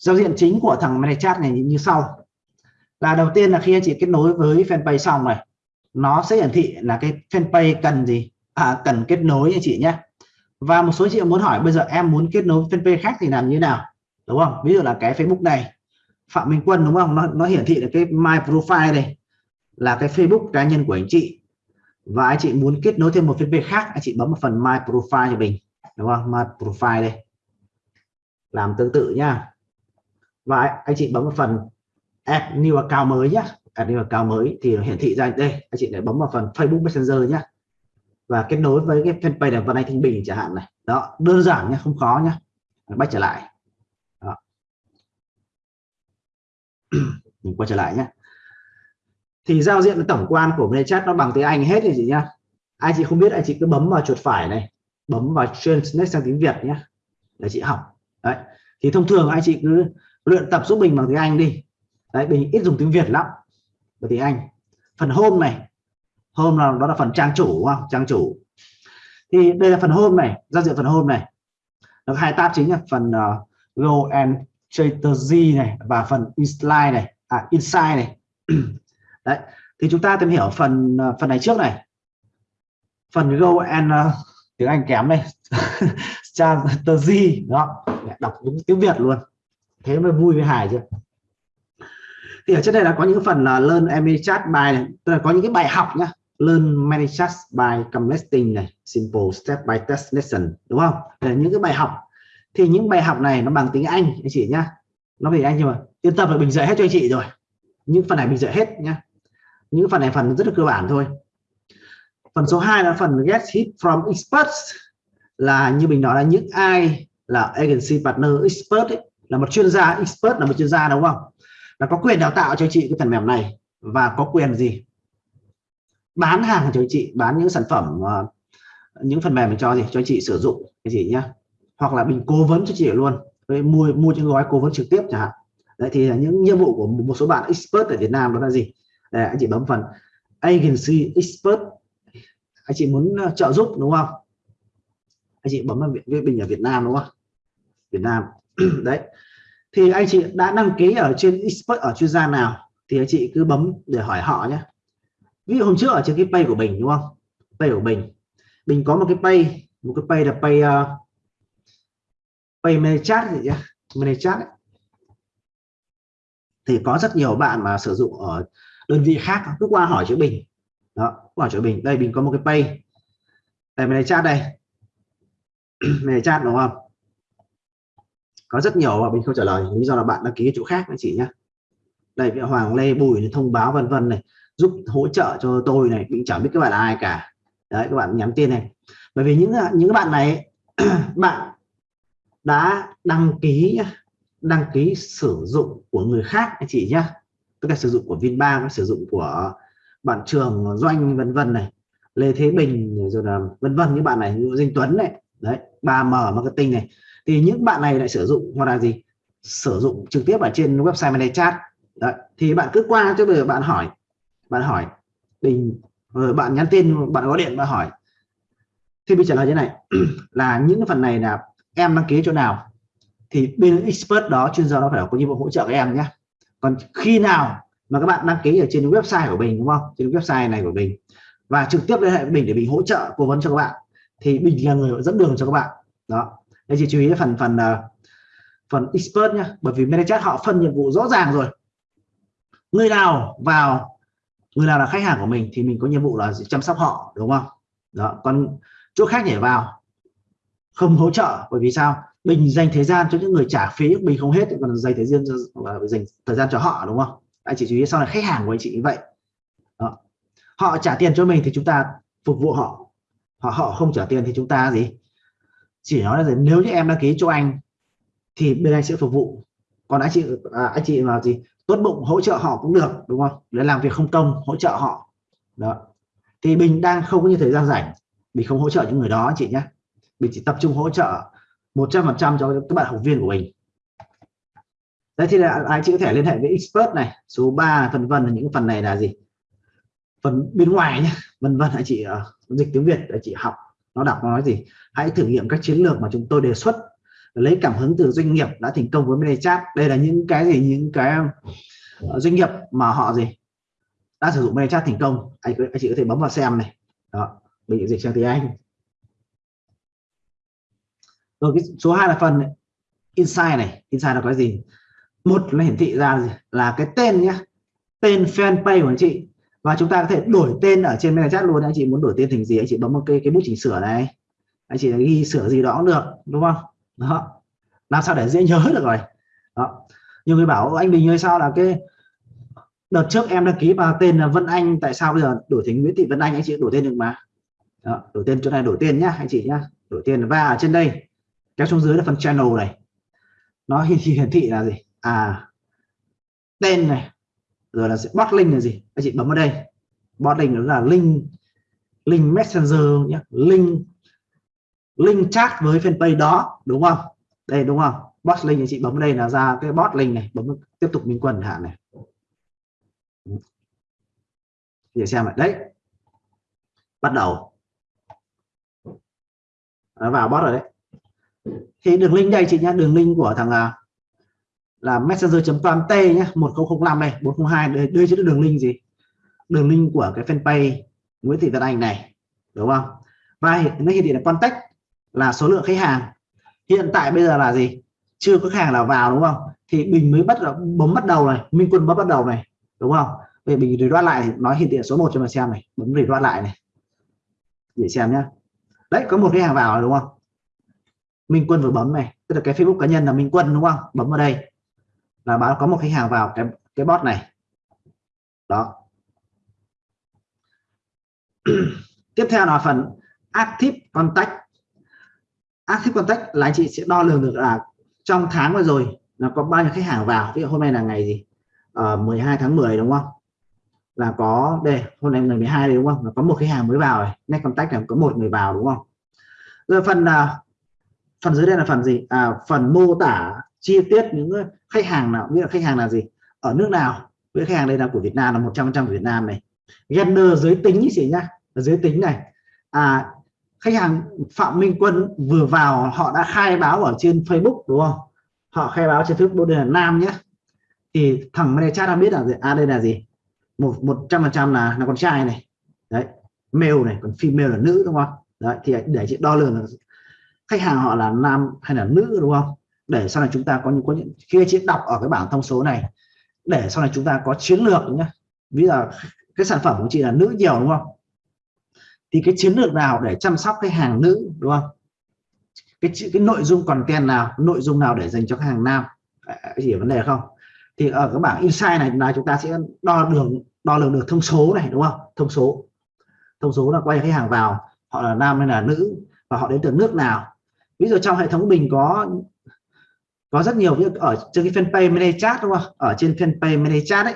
giao diện chính của thằng ManyChat này như sau. Là đầu tiên là khi anh chị kết nối với fanpage xong này nó sẽ hiển thị là cái fanpage cần gì? À, cần kết nối anh chị nhé. Và một số chị muốn hỏi bây giờ em muốn kết nối fanpage khác thì làm như thế nào? Đúng không? Ví dụ là cái Facebook này Phạm Minh Quân đúng không? Nó, nó hiển thị là cái my profile này là cái Facebook cá nhân của anh chị. Và anh chị muốn kết nối thêm một fanpage khác anh chị bấm vào phần my profile cho mình đúng không? My profile đây. Làm tương tự nhá và anh chị bấm vào phần add new account mới nhé add new account mới thì hiển thị ra đây. Anh chị lại bấm vào phần Facebook Messenger nhé và kết nối với cái fanpage là Văn Anh Thanh Bình chẳng hạn này. Đó, đơn giản nhé không khó nhé bắt trở lại. Đó. mình quay trở lại nhé thì giao diện tổng quan của chat nó bằng tiếng Anh hết thì chị nhá. Ai chị không biết, anh chị cứ bấm vào chuột phải này. Bấm vào translate sang tiếng Việt nhé để chị học. Đấy. Thì thông thường anh chị cứ luyện tập giúp mình bằng tiếng Anh đi. Đấy mình ít dùng tiếng Việt lắm. Và tiếng Anh phần hôm này hôm là đó là phần trang chủ đúng không? Trang chủ. Thì đây là phần hôm này giao diện phần hôm này. Nó hai tab chính là phần uh, go and strategy này và phần insight này à insight này. Đấy thì chúng ta tìm hiểu phần ờ, phần này trước này. Phần go and uh, tiếng Anh kém đây. Strategy đó đọc đúng tiếng Việt luôn thế mới vui với hài chứ. Thì ở trên đây là có những phần là learn many chat bài này tức là có những cái bài học nhá. Learn many chat by commenting này simple step by test lesson đúng không? Là những cái bài học. Thì những bài học này nó bằng tiếng Anh anh chị nhá. Nó về anh nhưng mà yên tâm là bình dạy hết cho anh chị rồi. Những phần này mình dạy hết nhá. Những phần này phần rất là cơ bản thôi. Phần số 2 là phần get hit from experts là như mình nói là những ai là agency partner expert ấy, là một chuyên gia expert là một chuyên gia đúng không? Là có quyền đào tạo cho chị cái phần mềm này. Và có quyền gì? Bán hàng cho chị bán những sản phẩm ờ, những phần mềm cho gì cho chị sử dụng cái gì nhá. Hoặc là mình cố vấn cho chị luôn. Với mua mua những gói cố vấn trực tiếp chẳng hạn. Đấy thì là những nhiệm vụ của một số bạn expert ở Việt Nam đó là gì? Đấy, anh chị bấm phần agency expert. Anh chị muốn ờ, trợ giúp đúng không? Anh chị bấm vào viện bình ở Việt Nam đúng không? Việt Nam. đấy. Thì anh chị đã đăng ký ở trên expert ở chuyên gia nào thì anh chị cứ bấm để hỏi họ nhé. Ví dụ hôm trước ở trên cái pay của mình đúng không? Pay của mình. Mình có một cái pay một cái pay là pay uh, pay manage chat gì nhá manage chat ấy. thì có rất nhiều bạn mà sử dụng ở đơn vị khác cứ qua hỏi cho bình. Đó hỏi cho bình. Đây mình có một cái pay đây manage chat đây. Manage chat đúng không? Có rất nhiều mà mình không trả lời. Lý do là bạn đăng ký chỗ khác anh chị nhé đây vị Hoàng Lê Bùi thông báo vân vân này, giúp hỗ trợ cho tôi này mình chẳng biết các bạn là ai cả. Đấy, các bạn nhắn tin này. Bởi vì những những bạn này bạn đã đăng ký đăng ký sử dụng của người khác anh chị nhé tức là sử dụng của Vinbank sử dụng của bạn trường doanh vân vân này, Lê Thế Bình rồi là vân vân những bạn này như Dinh Tuấn này. Đấy 3M marketing này thì những bạn này lại sử dụng, hoặc là gì? Sử dụng trực tiếp ở trên website này Chat. Đấy. thì bạn cứ qua cho bây giờ bạn hỏi bạn hỏi mình ờ, bạn nhắn tin, bạn gọi điện và hỏi. Thì mình trả lời thế này, là những phần này là em đăng ký chỗ nào, thì bên expert đó, chuyên gia nó phải có nhiệm vụ hỗ trợ các em nhé. Còn khi nào mà các bạn đăng ký ở trên website của mình đúng không? Trên website này của mình và trực tiếp liên hệ với mình để mình hỗ trợ cố vấn cho các bạn. Thì mình là người dẫn đường cho các bạn. Đó anh chị chú ý phần phần à, phần expert nhá bởi vì manager họ phân nhiệm vụ rõ ràng rồi. Người nào vào người nào là khách hàng của mình thì mình có nhiệm vụ là chăm sóc họ đúng không? Đó còn chỗ khác nhảy vào không hỗ trợ bởi vì sao? Mình dành thời gian cho những người trả phí mình không hết còn dành thời gian cho, dành thời gian cho họ đúng không? Anh chị chú ý sau này khách hàng của anh chị như vậy. Đó. họ trả tiền cho mình thì chúng ta phục vụ họ. Họ họ không trả tiền thì chúng ta gì? Chỉ nói là gì? nếu như em đăng ký cho anh thì bên anh sẽ phục vụ. Còn anh chị à, anh chị là gì tốt bụng hỗ trợ họ cũng được đúng không? Để làm việc không công hỗ trợ họ. Đó. Thì mình đang không có như thời gian rảnh mình không hỗ trợ những người đó anh chị nhé. Mình chỉ tập trung hỗ trợ 100% cho các bạn học viên của mình. Đấy thì là anh chị có thể liên hệ với expert này số 3 vân vân là những phần này là gì? Phần bên ngoài nhé vân vân anh chị uh, dịch tiếng Việt để chị học nó đọc nó nói gì? Hãy thử nghiệm các chiến lược mà chúng tôi đề xuất. Lấy cảm hứng từ doanh nghiệp đã thành công với ManyChat đây là những cái gì? Những cái ờ, doanh nghiệp mà họ gì? Đã sử dụng ManyChat thành công. Anh, anh chị có thể bấm vào xem này. Đó mình dịch sang tiếng Anh. Rồi cái số 2 là phần insight này. Insight là cái gì? Một là hiển thị ra là cái tên nhé tên fanpage của anh chị và chúng ta có thể đổi tên ở trên chat luôn. Anh chị muốn đổi tên thành gì anh chị bấm một cái cái bút chỉnh sửa này. Anh chị ghi sửa gì đó cũng được đúng không? Đó. Làm sao để dễ nhớ được rồi. Đó. Nhiều người bảo anh Bình ơi sao là cái đợt trước em đăng ký vào tên là Vân Anh tại sao bây giờ đổi thành Nguyễn Thị Vân Anh? Anh chị đổi tên được mà. Đó, đổi tên chỗ này đổi tên nhá anh chị nhá. Đổi tên và ở trên đây. Kéo xuống dưới là phần channel này. Nó hiển thị hiển thị là gì? À tên này rồi là sẽ bot link là gì? Anh chị bấm vào đây. Bot link đó là link link messenger nhé link link chat với fanpage đó đúng không? Đây đúng không? Bot link anh chị bấm vào đây là ra cái bot link này. Bấm tiếp tục minh quân hạn này. Để xem lại. Đấy. Bắt đầu. Nó vào bot rồi đấy. Thì đường link đây chị nhé đường link của thằng à, là messenger.com t nhé 1005 này 402 đây, đây chính là đường link gì? Đường link của cái fanpage Nguyễn Thị tân Anh này đúng không? Và nó hiển thị là contact là số lượng khách hàng. Hiện tại bây giờ là gì? Chưa có khách hàng nào vào đúng không? Thì mình mới bắt bấm bắt đầu này Minh Quân bấm bắt đầu này đúng không? Về mình reload lại nói hiển thị số 1 cho mình xem này bấm reload lại này. Để xem nhá. Đấy có một khách hàng vào đúng không? Minh Quân vừa bấm này tức là cái Facebook cá nhân là Minh Quân đúng không? Bấm vào đây là báo có một khách hàng vào cái cái bot này. Đó. Tiếp theo là phần active contact. Active contact là anh chị sẽ đo lường được là trong tháng vừa rồi là có bao nhiêu khách hàng vào. Ví dụ hôm nay là ngày gì? Ờ, 12 tháng 10 đúng không? Là có đây hôm nay ngày 12 đấy đúng không? Là có một khách hàng mới vào này. Net contact là có một người vào đúng không? Rồi phần là phần dưới đây là phần gì? À, phần mô tả chi tiết những khách hàng nào, nghĩa là khách hàng là gì? Ở nước nào? Với khách hàng đây là của Việt Nam là 100 trăm Việt Nam này. Gender, giới tính chị nhá. Giới tính này. À khách hàng Phạm Minh Quân vừa vào, họ đã khai báo ở trên Facebook, đúng không? Họ khai báo trên Facebook, đây là nam nhé. Thì thằng này cha đã biết là gì? À đây là gì? Một một trăm phần trăm là là con trai này. Đấy, male này, còn female là nữ, đúng không? Đấy, thì để chị đo lường là khách hàng họ là nam hay là nữ, đúng không? Để sau này chúng ta có những có những, khi chị đọc ở cái bảng thông số này, để sau này chúng ta có chiến lược nhé ví dụ cái sản phẩm của chị là nữ nhiều đúng không? Thì cái chiến lược nào để chăm sóc khách hàng nữ đúng không? Cái cái nội dung content nào, nội dung nào để dành cho khách hàng nam? Hiểu vấn đề không? Thì ở cái bảng insight này là chúng ta sẽ đo đường đo lường được thông số này đúng không? Thông số. Thông số là quay khách hàng vào, họ là nam hay là nữ, và họ đến từ nước nào. Ví dụ trong hệ thống mình có có rất nhiều ở trên cái fanpage mini chat đúng không? Ở trên fanpage mini chat đấy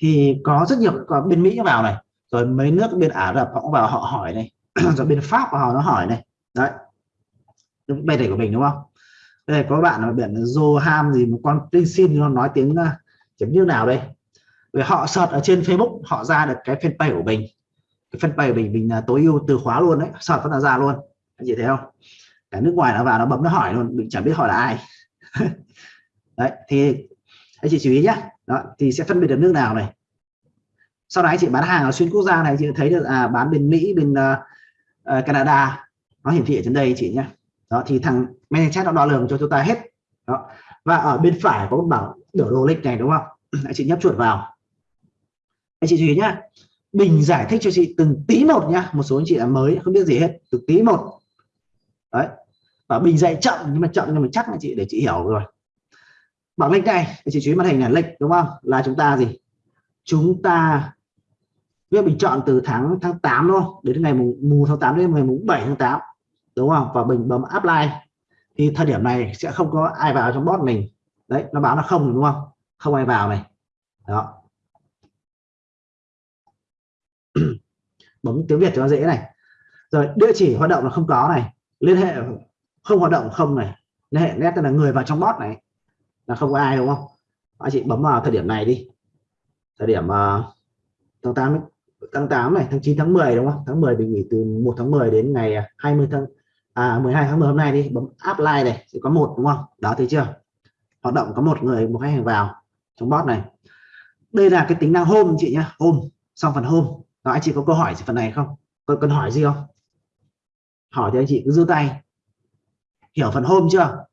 thì có rất nhiều, có bên Mỹ vào này, rồi mấy nước bên Ả Rập họ vào, họ hỏi này, rồi bên Pháp vào nó hỏi này. Đấy. Bài này của mình đúng không? Đây có bạn ở biển Johan gì, một con tinh xin nó nói tiếng à, chấm như nào đây? Vì họ search ở trên Facebook, họ ra được cái fanpage của mình. Cái fanpage của mình mình là tối ưu từ khóa luôn đấy, search vẫn là ra luôn. Anh chị thấy không? Cả nước ngoài nó vào, nó bấm nó hỏi luôn, mình chẳng biết hỏi là ai. đấy thì anh chị chú ý nhé đó thì sẽ phân biệt được nước nào này. Sau đó anh chị bán hàng ở xuyên quốc gia này chị thấy được à bán bên Mỹ bên uh, Canada. Nó hiển thị ở trên đây chị nhé đó thì thằng chat nó đo lường cho chúng ta hết. Đó và ở bên phải có một biểu đồ lịch này đúng không? Anh chị nhấp chuột vào. Anh chị chú ý nhá. Bình giải thích cho chị từng tí một nhá. Một số anh chị là mới không biết gì hết. Từng tí một. Đấy và bình dạy chậm nhưng mà chậm nhưng mà chắc là chị để chị hiểu rồi. Bảng lệnh này chị chú ý màn hình là lệnh đúng không? Là chúng ta gì? Chúng ta việc bình chọn từ tháng tháng 8 luôn đến ngày mùng, mùng tháng 8 đến ngày mùng 7 tháng 8 đúng không? Và mình bấm apply. Thì thời điểm này sẽ không có ai vào trong bot mình. Đấy nó báo nó không đúng không? Không ai vào này. Đó. Bấm tiếng Việt cho nó dễ này. Rồi địa chỉ hoạt động là không có này. Liên hệ không hoạt động không này liên hệ nét là người vào trong bot này. Là không có ai đúng không? Anh chị bấm vào thời điểm này đi. Thời điểm uh, tháng 8 tháng 8 này tháng 9 tháng 10 đúng không? Tháng 10 mình nghỉ từ 1 tháng 10 đến ngày ờ, 20 tháng à 12 tháng 10 hôm nay đi bấm apply này sẽ có một đúng không? Đó thấy chưa? Hoạt động có một người một khách hàng vào trong bot này. Đây là cái tính năng home chị nhá home xong phần home. Đó anh chị có câu hỏi gì phần này không? Có cần hỏi gì không? Hỏi thì anh chị cứ giơ tay hiểu phần hôm chưa?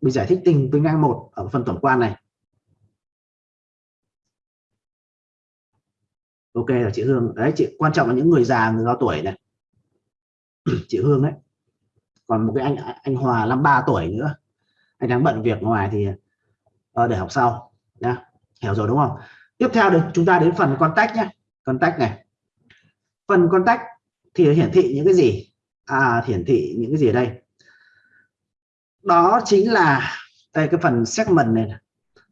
Mình giải thích tình tính năng một ở phần tổng quan này. Ok là chị Hương. Đấy chị quan trọng là những người già người cao tuổi này. Chị Hương đấy. Còn một cái anh anh Hòa 53 tuổi nữa. Anh đang bận việc ngoài thì uh, để học sau. Nhá. Hiểu rồi đúng không? Tiếp theo được chúng ta đến phần contact nhé contact này. Phần contact thì hiển thị những cái gì? À hiển thị những cái gì ở đây? Đó chính là đây cái phần segment này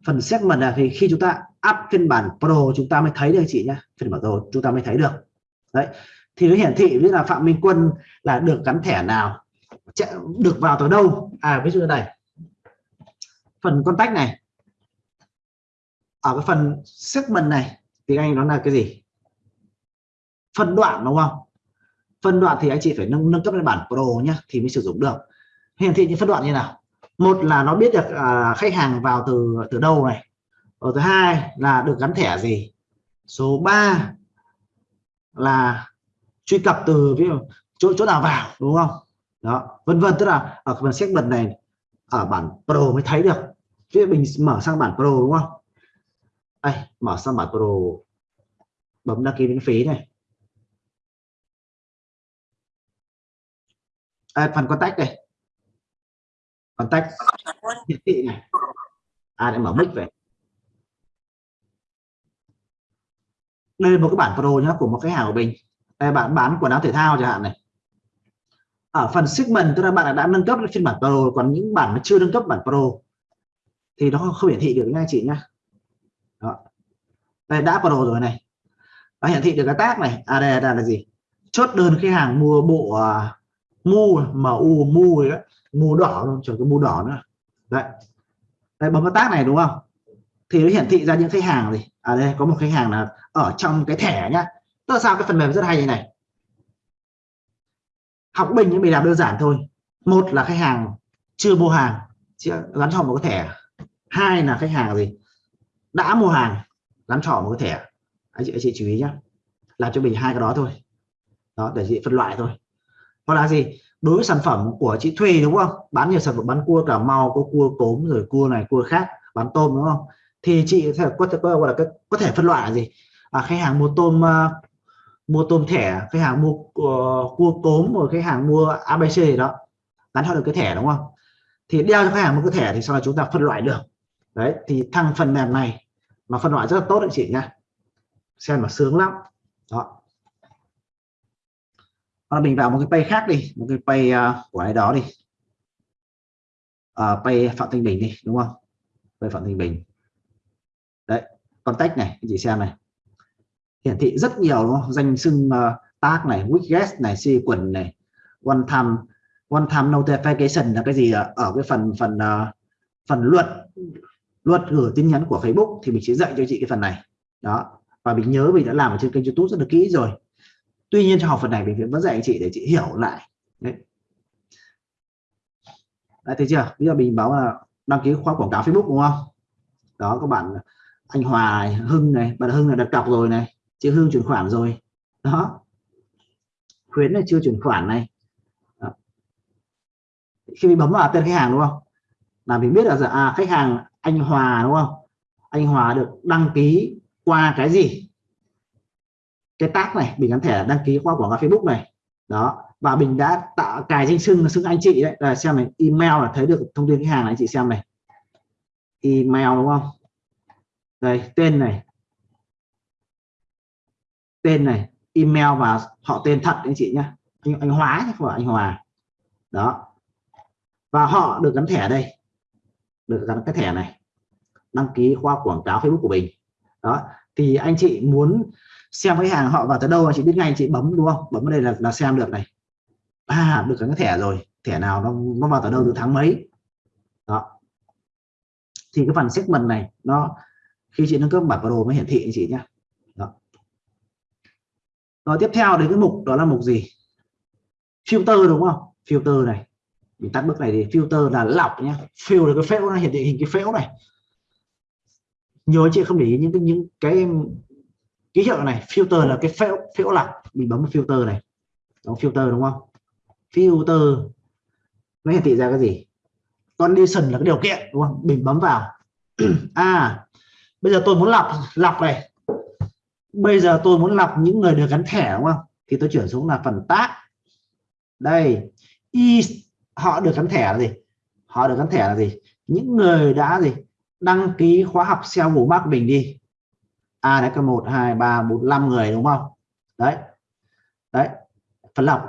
phần segment là thì khi chúng ta up phiên bản pro, chúng ta mới thấy được chị nhé phiên bản pro chúng ta mới thấy được. Đấy. Thì nó hiển thị với là phạm minh quân là được gắn thẻ nào? Được vào tới đâu? À ví dụ này. Phần contact này. Ở cái phần segment này thì anh nó là cái gì? Phân đoạn, đúng không? Phân đoạn thì anh chị phải nâng nâng cấp lên bản pro nhé thì mới sử dụng được hiển thị những phân đoạn như nào? Một là nó biết được à, khách hàng vào từ từ đâu này. Và thứ hai là được gắn thẻ gì? Số 3 là truy cập từ ví dụ chỗ chỗ nào vào đúng không? Đó vân vân tức là ở phần bật này ở bản pro mới thấy được. Ví mình mở sang bản pro đúng không? Đây mở sang bản pro. Bấm đăng ký miễn phí này. À, phần contact này contact hiển thị này. À để mở mic về. Đây là một cái bản pro nhá của một khách hàng của mình. Đây bạn bán quần áo thể thao chẳng hạn này. Ở phần segment tức là bạn đã nâng cấp lên phiên bản pro còn những bản mà chưa nâng cấp bản pro thì nó không hiển thị được nha chị nhá. Đó. đây đã pro rồi này. Nó hiển thị được cái tác này. À đây, là, là gì? Chốt đơn khách hàng mua bộ uh, mu mu mu đó mù đỏ luôn chẳng có mù đỏ nữa. Đấy. Đây bấm vào tác này, đúng không? Thì nó hiển thị ra những khách hàng gì à đây, có một khách hàng là ở trong cái thẻ nhá. Tức là sao? Cái phần mềm rất hay như này. Học bình những mình làm đơn giản thôi. Một là khách hàng chưa mua hàng gắn cho một cái thẻ. Hai là khách hàng gì? Đã mua hàng, gắn trỏ một cái thẻ. Anh chị anh chị chú ý nhé làm cho mình hai cái đó thôi. Đó, để chị phân loại thôi. Hoặc là gì? Đối với sản phẩm của chị Thùy đúng không? Bán nhiều sản phẩm bán cua cả màu có cua cốm rồi cua này cua khác bán tôm đúng không? Thì chị có thể gọi là có thể phân loại là gì? À, khách hàng mua tôm uh, mua tôm thẻ khách hàng mua uh, cua cốm rồi khách hàng mua abc gì đó. Gắn theo được cái thẻ đúng không? Thì đeo cho khách hàng một cái thẻ thì sau đó chúng ta phân loại được. Đấy thì thằng phần mềm này mà phân loại rất là tốt đấy chị nhá. Xem mà sướng lắm. Đó. Hoặc mình vào một cái pay khác đi một cái pay uh, của ai đó đi. Uh, pay phạm thanh bình đi đúng không? Pay phạm thanh bình. Đấy contact này anh chị xem này. Hiển thị rất nhiều đúng không? danh xưng uh, tag này widget này sequence này one time one time notification là cái gì ở cái phần phần uh, phần luật luật gửi tin nhắn của Facebook thì mình sẽ dạy cho chị cái phần này. Đó và mình nhớ mình đã làm ở trên kênh YouTube rất là kỹ rồi tuy nhiên cho học phần này mình vẫn dạy anh chị để chị hiểu lại. Đấy. Đấy, thấy chưa? Bây giờ mình báo là đăng ký khóa quảng cáo Facebook đúng không? Đó các bạn anh Hòa Hưng này bạn Hưng là đặt cọc rồi này chị Hương chuyển khoản rồi. Đó. Khuyến là chưa chuyển khoản này. Đó. khi mình bấm vào tên khách hàng đúng không? Là mình biết là dạ, à, khách hàng anh Hòa đúng không? Anh Hòa được đăng ký qua cái gì? Cái tác này mình gắn thẻ đăng ký qua quảng cáo Facebook này. Đó và mình đã tạo cài danh xưng xưng anh chị đấy. Là xem này email là thấy được thông tin khách hàng này anh chị xem này. Email đúng không? Đây tên này. Tên này email và họ tên thật anh chị nhé anh, anh Hóa chứ không phải anh Hòa. Đó. Và họ được gắn thẻ đây. Được gắn cái thẻ này. Đăng ký khoa quảng cáo Facebook của mình. Đó thì anh chị muốn xem cái hàng họ vào tới đâu chị biết ngay chị bấm đúng không? Bấm vào đây là, là xem được này. À được cái thẻ rồi. Thẻ nào nó nó vào tới đâu từ tháng mấy? Đó. Thì cái phần segment này nó khi chị nâng cấp bản đồ mới hiển thị anh chị nhé đó. rồi tiếp theo đến cái mục đó là mục gì? Filter đúng không? Filter này. Mình tắt bước này thì filter là lọc nhé fill là cái phễu nó hiển thị hình cái phễu này. Nhiều chị không để ý những cái những cái ký hiệu này, filter là cái phễu phễu lọc mình bấm vào filter này. Đóng filter đúng không? Filter. Nó hiển thị ra cái gì? Condition là cái điều kiện, đúng không? Mình bấm vào. À bây giờ tôi muốn lọc lọc này. Bây giờ tôi muốn lọc những người được gắn thẻ, đúng không? Thì tôi chuyển xuống là phần tác đây y họ được gắn thẻ là gì? Họ được gắn thẻ là gì? Những người đã gì? Đăng ký khóa học SEO Google bác mình đi. A đấy có một hai ba bốn năm người đúng không? Đấy. Đấy phần lọc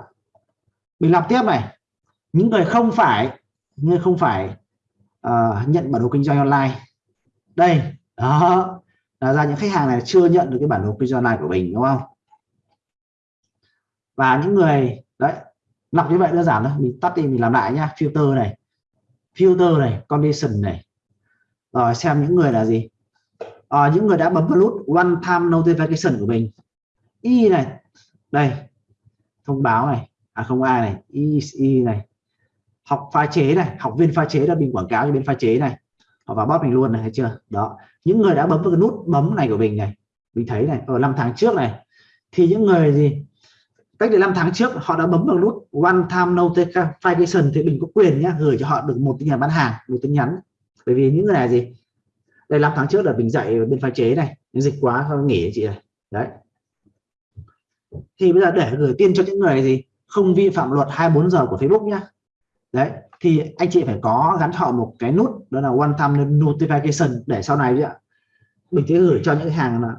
mình lọc tiếp này. Những người không phải người không phải uh, nhận bản đồ kinh doanh online. Đây đó. Là ra những khách hàng này chưa nhận được cái bản đồ kinh doanh online của mình đúng không? Và những người đấy lọc như vậy đơn giản thôi. Mình tắt đi mình làm lại nhá. Filter này. Filter này condition này. Rồi xem những người là gì? À, những người đã bấm vào nút one time notification của mình. Y này đây thông báo này à không ai này y, y này. Học pha chế này học viên pha chế đã bị quảng cáo cho bên pha chế này. Họ vào bot mình luôn này thấy chưa? Đó. Những người đã bấm vào cái nút bấm này của mình này mình thấy này ở năm tháng trước này thì những người gì cách đây 5 tháng trước họ đã bấm vào nút one time notification thì mình có quyền nhé gửi cho họ được một tin nhắn bán hàng một tin nhắn. Bởi vì những người này gì đây 5 tháng trước là mình dạy bên pha chế này. Dịch quá không nghỉ chị này đấy. Thì bây giờ để gửi tin cho những người gì không vi phạm luật 24 giờ của Facebook nhá. Đấy, thì anh chị phải có gắn họ một cái nút, đó là one time notification để sau này ạ. Mình sẽ gửi cho những hàng là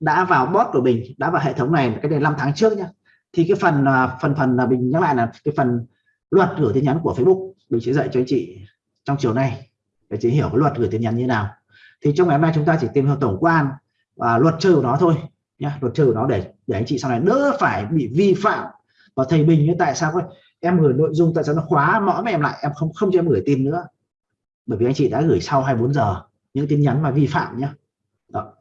đã vào bot của mình, đã vào hệ thống này, cái này 5 tháng trước nhá. Thì cái phần à, phần phần là mình nhắc lại là cái phần luật gửi tin nhắn của Facebook, mình sẽ dạy cho anh chị trong chiều nay để chị hiểu cái luật gửi tin nhắn như nào thì trong ngày hôm nay chúng ta chỉ tìm hiểu tổng quan và luật chơi của nó thôi nhá, luật chơi của nó để để anh chị sau này đỡ phải bị vi phạm. Và thầy bình như tại sao em gửi nội dung tại sao nó khóa mõm em lại, em không không cho em gửi tin nữa. Bởi vì anh chị đã gửi sau 24 giờ những tin nhắn mà vi phạm nhé Đó.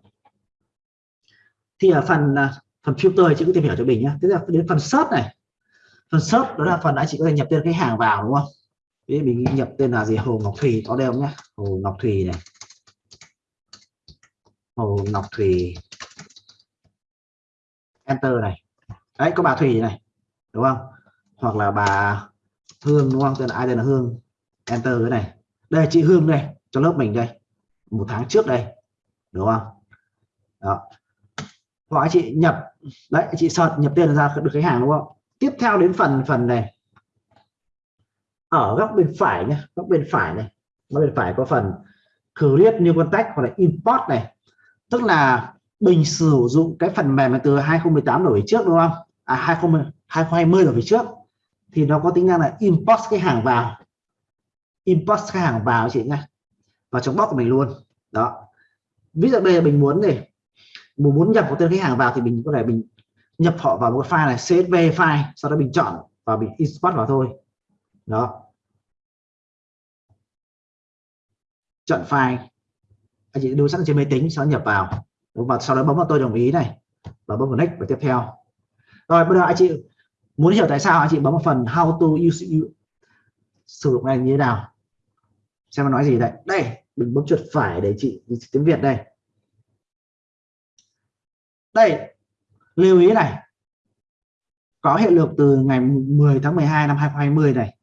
thì ở phần à, phần filter chị cứ tìm hiểu cho mình nhé thế là đến phần search này. Phần search đó là phần anh chị có thể nhập tên khách hàng vào, đúng không? Ví mình nhập tên là gì? Hồ Ngọc Thùy có đây không nhé Hồ Ngọc Thùy này. Hồ Ngọc Thùy. Enter này. Đấy, có bà Thùy này, đúng không? Hoặc là bà Hương, đúng không? Tên là ai tên là Hương? Enter cái này. Đây, chị Hương đây, cho lớp mình đây. Một tháng trước đây, đúng không? Đó. Hoặc anh chị nhập đấy anh chị search nhập tiền ra được khách hàng, đúng không? Tiếp theo đến phần phần này. Ở góc bên phải nhé góc bên phải này. Góc bên phải có phần create new contact, hoặc là import này tức là mình sử dụng cái phần mềm từ 2018 đổi trước đúng không? À 20, 2020 đổi trước. Thì nó có tính năng là import cái hàng vào. Import cái hàng vào chị nhé vào trong box của mình luôn. Đó. Ví dụ bây giờ mình muốn này muốn muốn nhập một tên khách hàng vào thì mình có thể mình nhập họ vào một file này csv file sau đó mình chọn và mình import vào thôi. Đó. Chọn file anh chị đưa sẵn trên máy tính sau nhập vào. Và sau đó bấm vào tôi đồng ý này, và bấm vào next và tiếp theo. Rồi, bây giờ anh chị muốn hiểu tại sao anh chị bấm vào phần how to use sử dụng này như thế nào? Xem nó nói gì đây. Đây, đừng bấm chuột phải để chị tiếng Việt đây. Đây, lưu ý này. Có hiệu lực từ ngày 10 tháng 12 năm 2020 này.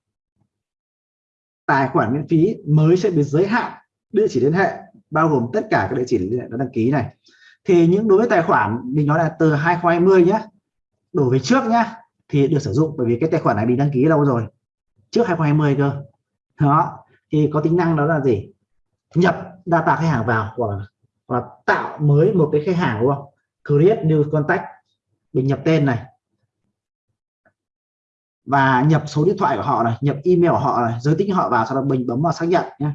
Tài khoản miễn phí mới sẽ bị giới hạn địa chỉ liên hệ bao gồm tất cả các địa chỉ liên hệ đã đăng ký này. Thì những đối với tài khoản mình nói là từ 2020 nhé đổ về trước nhá thì được sử dụng bởi vì cái tài khoản này bị đăng ký lâu rồi trước 2020 cơ. Đó thì có tính năng đó là gì? Nhập data khách hàng vào hoặc là, hoặc là tạo mới một cái khách hàng đúng không? Create new contact mình nhập tên này. Và nhập số điện thoại của họ này nhập email của họ này giới tính họ vào sau đó mình bấm vào xác nhận nhé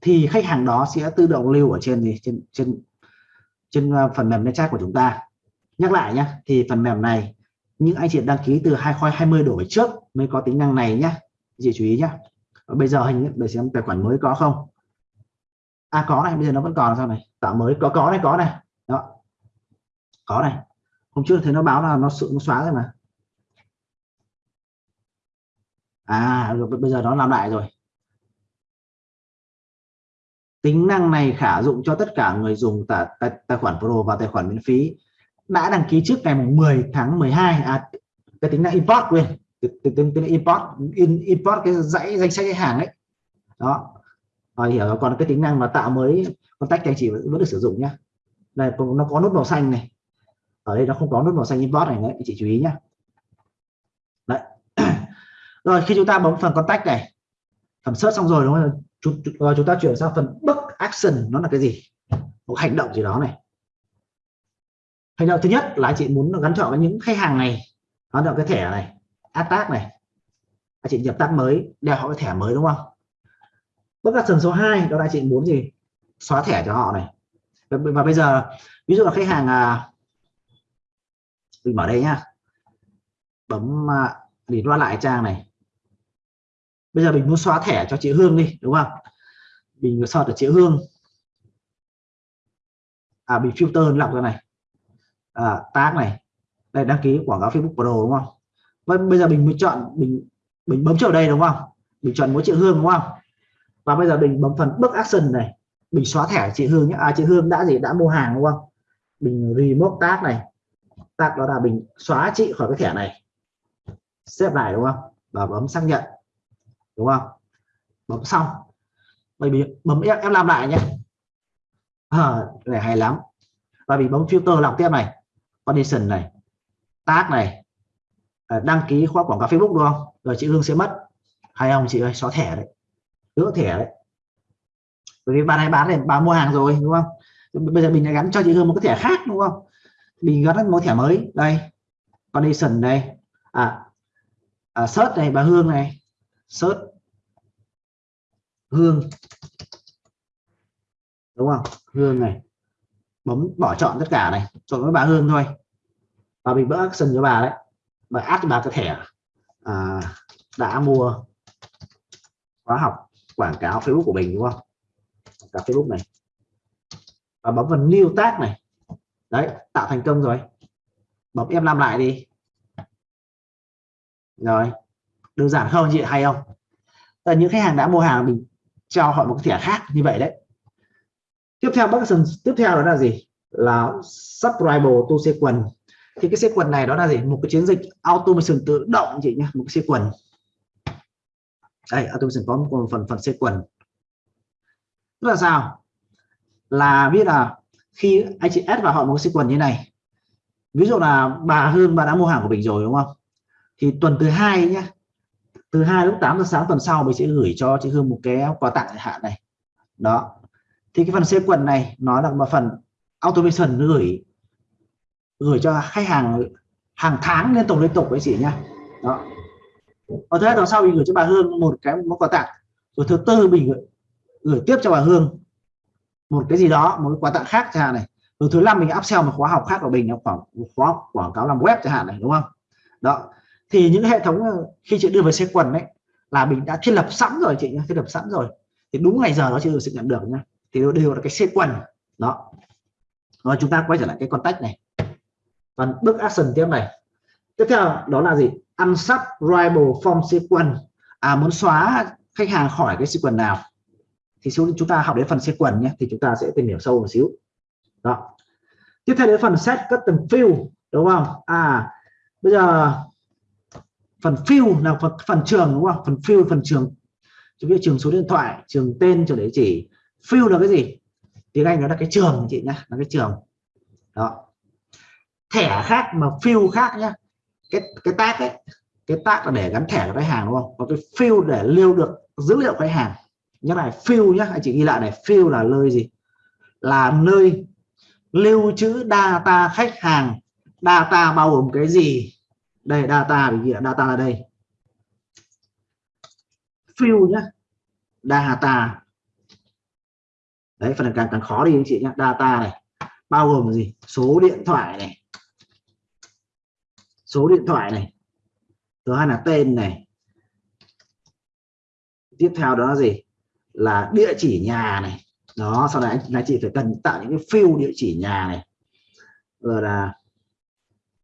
thì khách hàng đó sẽ tự động lưu ở trên gì, trên trên trên ờ, phần mềm chat của chúng ta. Nhắc lại nhé thì phần mềm này, những anh chị đăng ký từ 2020 đổ về trước mới có tính năng này nhé chị chú ý nhé ờ, bây giờ hình để xem tài khoản mới có không. À có này, bây giờ nó vẫn còn sao này? Tạo mới, có có này có này. Đó. Có này. Hôm trước thấy nó báo là nó sự, nó xóa rồi mà. À bây giờ nó làm lại rồi tính năng này khả dụng cho tất cả người dùng tài, tài, tài khoản Pro và tài khoản miễn phí. Đã đăng ký trước ngày 10 tháng 12 à cái tính năng import quên tính tính import in, import cái dãy danh sách khách hàng ấy. Đó. Rồi hiểu rồi còn cái tính năng mà tạo mới contact tách anh chị vẫn được sử dụng nhá. Đây nó có nút màu xanh này. Ở đây nó không có nút màu xanh import này đấy anh chị chú ý nhá. Đấy. Rồi khi chúng ta bấm phần contact này thẩm search xong rồi đúng không? Chúng, ờ, chúng ta chuyển sang phần book action nó là cái gì? Một hành động gì đó này. Hành động thứ nhất là anh chị muốn gắn chọn với những khách hàng này gắn chọn cái thẻ này attack này. Anh chị nhập tác mới đeo họ cái thẻ mới đúng không? Book action số 2 đó là anh chị muốn gì? Xóa thẻ cho họ này. Và bây giờ ví dụ là khách hàng à, mình mở đây nhá. Bấm à, để loa lại trang này bây giờ mình muốn xóa thẻ cho chị Hương đi đúng không? Mình xóa ở chị Hương. À bị filter lọc ra này. À, tag này. Đây đăng ký quảng cáo Facebook Pro đúng không? Vậy bây giờ mình mới chọn mình mình bấm chỗ đây đúng không? Mình chọn mỗi chị Hương đúng không? Và bây giờ mình bấm phần bước action này. Mình xóa thẻ chị Hương nhé. À chị Hương đã gì? Đã mua hàng đúng không? Mình remote tag này. Tag đó là mình xóa chị khỏi cái thẻ này. Xếp lại đúng không? Và bấm xác nhận đúng không? Bấm xong. Bởi vì bấm em, em làm lại nhé. À, này hay lắm. Và bị bấm filter lọc tiếp này condition này tag này ờ, đăng ký khóa quảng cáo Facebook đúng không? Rồi chị Hương sẽ mất. Hay không chị ơi? Xóa thẻ đấy. Gỡ thẻ đấy. Bởi vì bạn này bán này bà mua hàng rồi đúng không? Bây giờ mình lại gắn cho chị Hương một cái thẻ khác đúng không? Mình gắn một thẻ mới. Đây. Condition đây. À, à search này bà Hương này search. Hương. Đúng không? Hương này. Bấm bỏ chọn tất cả này. Chọn với bà Hương thôi. Và mình bỡ action cho bà đấy. Và add cho bà cái thẻ. À, đã mua khóa học quảng cáo Facebook của mình đúng không? Cả Facebook này. Và bấm vào new tag này. Đấy tạo thành công rồi. Bấm em làm lại đi. Rồi đơn giản không chị hay không? Là những khách hàng đã mua hàng mình cho họ một cái thẻ khác như vậy đấy. Tiếp theo, bác tiếp theo đó là gì? Là subscribe to sequence. Thì cái sequence này đó là gì? Một cái chiến dịch automation tự động chị nhé một cái sequence. Đây, automation có một phần phần sequence. Tức là sao? Là biết là khi anh chị add vào họ một cái sequence như này, ví dụ là bà Hương, bà đã mua hàng của mình rồi, đúng không? Thì tuần thứ hai nhé từ 2 lúc 8 giờ sáng tuần sau mình sẽ gửi cho chị Hương một cái quà tặng hạn này. Đó. Thì cái phần sequence này nó là một phần automation gửi gửi cho khách hàng hàng tháng liên tục liên tục với chị nhá. Đó. Và thứ hai tuần sau mình gửi cho bà Hương một cái món quà tặng. Rồi thứ tư mình gửi, gửi tiếp cho bà Hương một cái gì đó một cái quà tặng khác chẳng hạn này. Rồi thứ năm mình upsell một khóa học khác của mình là khoảng khóa quảng cáo làm web chẳng hạn này đúng không? Đó thì những hệ thống ờ, khi chị đưa về xe quần đấy là mình đã thiết lập sẵn rồi chị nhé thiết lập sẵn rồi. Thì đúng ngày giờ đó chị sẽ nhận được nhá. Thì đều là cái xe quần. Đó. Rồi chúng ta quay trở lại cái contact này. Còn bước action tiếp này. Tiếp theo đó là gì? Unsubscribe from sequence à muốn xóa khách hàng khỏi cái sequence nào, thì chúng ta học đến phần sequence nhé thì chúng ta sẽ tìm hiểu sâu một xíu. Đó. Tiếp theo đến phần set custom field đúng không? À bây giờ phần field là phần, phần trường đúng không? Phần field phần trường. Chúng biết trường số điện thoại trường tên trường địa chỉ. Field là cái gì? Tiếng anh nó là cái trường chị nhá là cái trường. Đó. Thẻ khác mà field khác nhá. Cái cái tag ấy cái tag là để gắn thẻ của khách hàng đúng không? Còn cái field để lưu được dữ liệu khách hàng. Nhớ này field nhá anh chị ghi lại này field là nơi gì? Là nơi lưu trữ data khách hàng. Data bao gồm cái gì? Đây data vì data là đây. Fill nhá. Data. Đấy phần càng càng khó đi anh chị nhé data này bao gồm gì? Số điện thoại này. Số điện thoại này. Thứ hai là tên này. Tiếp theo đó là gì? Là địa chỉ nhà này. Đó sau này anh, chị phải cần tạo những cái field địa chỉ nhà này. Rồi là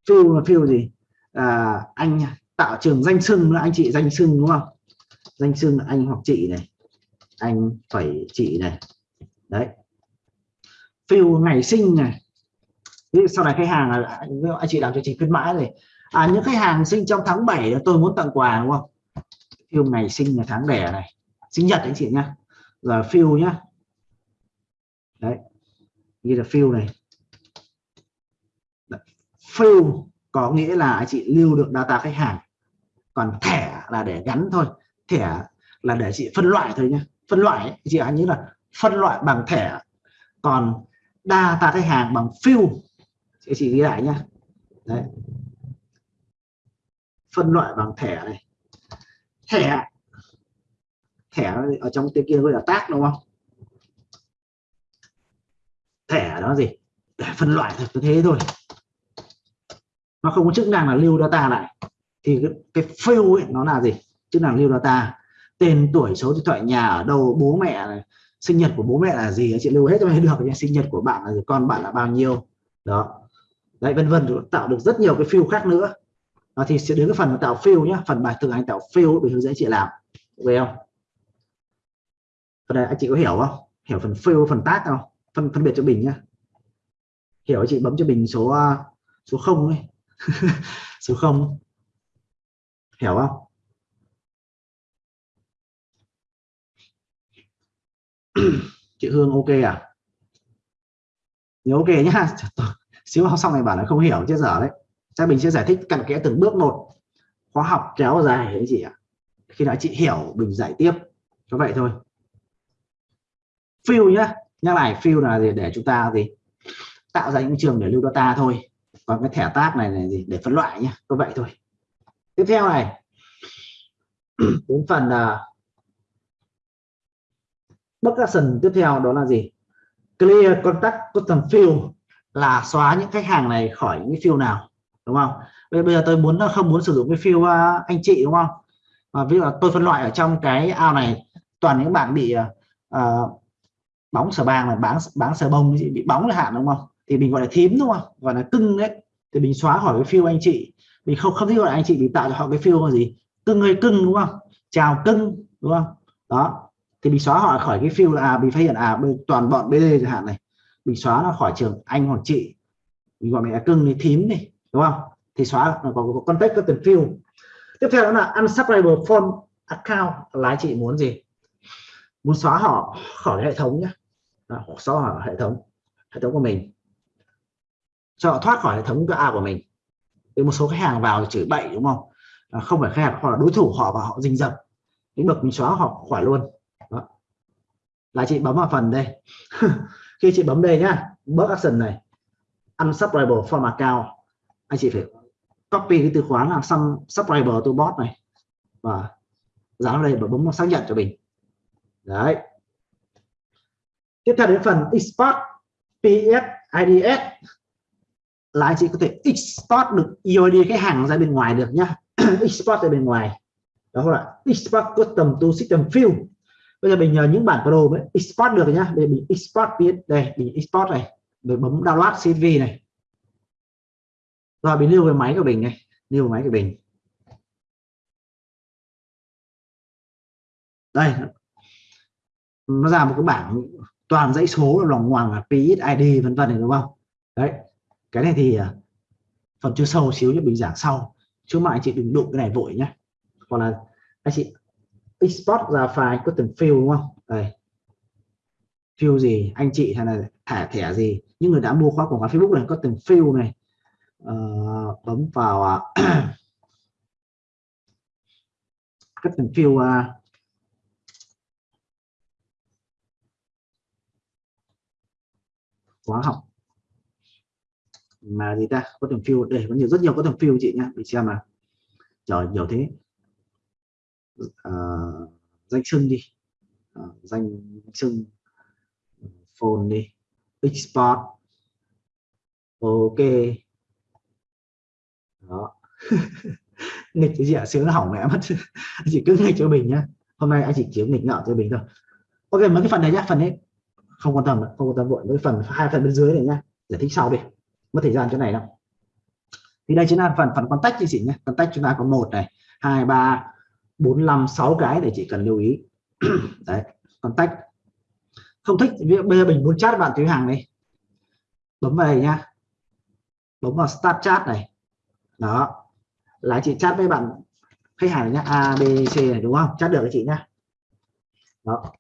field là field gì? À, anh tạo trường danh sưng anh chị danh sưng đúng không? Danh sưng anh hoặc chị này. Anh phải chị này. Đấy. Phiêu ngày sinh này. Sau này khách hàng là anh chị làm cho chị khuyến mãi này. À những khách hàng sinh trong tháng 7 tôi muốn tặng quà đúng không? Phiêu ngày sinh là tháng đẻ này. Sinh nhật anh chị nhá. Là phiêu nhá. Đấy. Như là phiêu này. Phiêu có nghĩa là anh chị lưu được data khách hàng còn thẻ là để gắn thôi. Thẻ là để chị phân loại thôi nhé phân loại ấy, chị anh nhớ là phân loại bằng thẻ. Còn data khách hàng bằng fill chị chị ghi lại nhá. Đấy. Phân loại bằng thẻ này. Thẻ. Thẻ ở trong tên kia gọi là tác đúng không? Thẻ đó gì? Để phân loại thật thế thôi nó không có chức năng là lưu data lại. Thì cái, cái fill ấy nó là gì? Chức năng lưu data. Tên tuổi số điện thoại nhà ở đâu bố mẹ này sinh nhật của bố mẹ là gì chị lưu hết cho được nhé. Sinh nhật của bạn là gì con bạn là bao nhiêu. Đó. Đấy vân vân tạo được rất nhiều cái fill khác nữa. Đó, thì sẽ đến cái phần tạo fill nhé phần bài thực hành tạo fill để hướng dẫn chị làm. Về không? Phần này anh chị có hiểu không? Hiểu phần fill phần tác không? Phân phân biệt cho bình nhá. Hiểu chị? Bấm cho bình số à, số không ấy. số không. Hiểu không? Chị Hương ok à? Nhớ ok nhá. Xíu học xong này bảo là không hiểu chết dở đấy. Chắc mình sẽ giải thích cặn kẽ từng bước một. Khóa học kéo dài đấy chị ạ? Khi đã chị hiểu, mình giải tiếp. Có vậy thôi. Fill nhá. Nhắc lại fill là gì? Để chúng ta gì? Tạo ra những trường để lưu data thôi còn cái thẻ tác này này gì để phân loại nhé có vậy thôi. Tiếp theo này. Đến phần uh, bất action tiếp theo đó là gì? Clear contact custom field là xóa những khách hàng này khỏi những field nào đúng không? Bây giờ tôi muốn không muốn sử dụng cái field uh, à, anh chị đúng không? Và ví dụ là tôi phân loại ở trong cái ao này toàn những bạn bị uh, bóng sờ bàng là bán bán sờ bông bị bóng là hạn đúng không? Thì mình gọi là thím đúng không? Gọi là cưng đấy thì mình xóa khỏi cái phiêu anh chị. Mình không không thích gọi là anh chị bị tạo cho họ cái phiêu là gì? Cưng ơi cưng đúng không? Chào cưng đúng không? Đó. Thì mình xóa họ khỏi cái phiêu là à, mình phát hiện à toàn bọn BD chẳng hạn này. Mình xóa nó khỏi trường anh hoặc chị. Mình gọi mẹ là cưng thì thím đi đúng không? Thì xóa nó có, có context có từng phiêu. Tiếp theo đó là unsubscriber form account là anh chị muốn gì? Muốn xóa họ khỏi hệ thống nhé xóa họ hệ thống hệ thống của mình cho họ thoát khỏi hệ thống A của mình. Với một số khách hàng vào chửi bậy đúng không? À, không phải khách hàng hoặc là đối thủ họ và họ rình rập. Những bậc mình xóa họ khỏi luôn. Đó. là chị bấm vào phần đây. Khi chị bấm đây nhá bớt action này. Unsubscriber from account. Anh chị phải copy cái từ khóa là some subscriber to bot này. Và dán đây và bấm nó xác nhận cho mình. Đấy. Tiếp theo đến phần export ps ids là anh chị có thể export được EOD cái hàng ra bên ngoài được nhá. Export ra bên ngoài. Đó là export custom to system field bây giờ mình nhờ những bản pro mới export được nhá. Để mình export biết đây, mình export này. Mình bấm download CV này. Rồi, mình lưu về máy của mình này. Lưu máy của mình. Đây. Nó ra một cái bảng toàn dãy số, lòng hoàng là PID ID vân vân này, đúng không? Đấy cái này thì ờ, phần chưa sâu xíu như mình giảng sau. Chứ mà anh chị đừng đụng cái này vội nhé. Còn là anh chị export ra file có từng field đúng không? Đây. Field gì? Anh chị hay là thẻ thẻ gì? Những người đã mua khóa quảng cáo Facebook này có từng field này. Uh, bấm vào uh, các từng field uh, khóa học mà gì ta? Có thằng phiêu đây có nhiều rất nhiều có thằng phiêu chị nhá. Mình xem mà trời nhiều thế. À, danh sưng đi. À, danh sưng phone đi. Export ok. Đó. Nghịch cái gì ạ? Sướng hỏng mẹ mất. Chỉ cứ nghịch cho mình nhá. Hôm nay anh chỉ chiếu nghịch ngạo cho mình thôi. Ok mấy cái phần này nhá. Phần đấy không quan tâm không quan tâm vội. Với phần hai phần bên dưới này nhá. Giải thích sau đi mất thời gian chỗ này đâu. Thì đây chính là phần phần contact chị nhé. Contact chúng ta có một này, hai, ba, bốn, năm, sáu cái để chị cần lưu ý. Đấy contact không thích bây giờ mình muốn chat bạn thứ hàng này bấm vào đây nhá. Bấm vào start chat này. Đó. Là chị chat với bạn khách hàng nhé A, B, C này, đúng không? Chat được với chị nhá. Đó.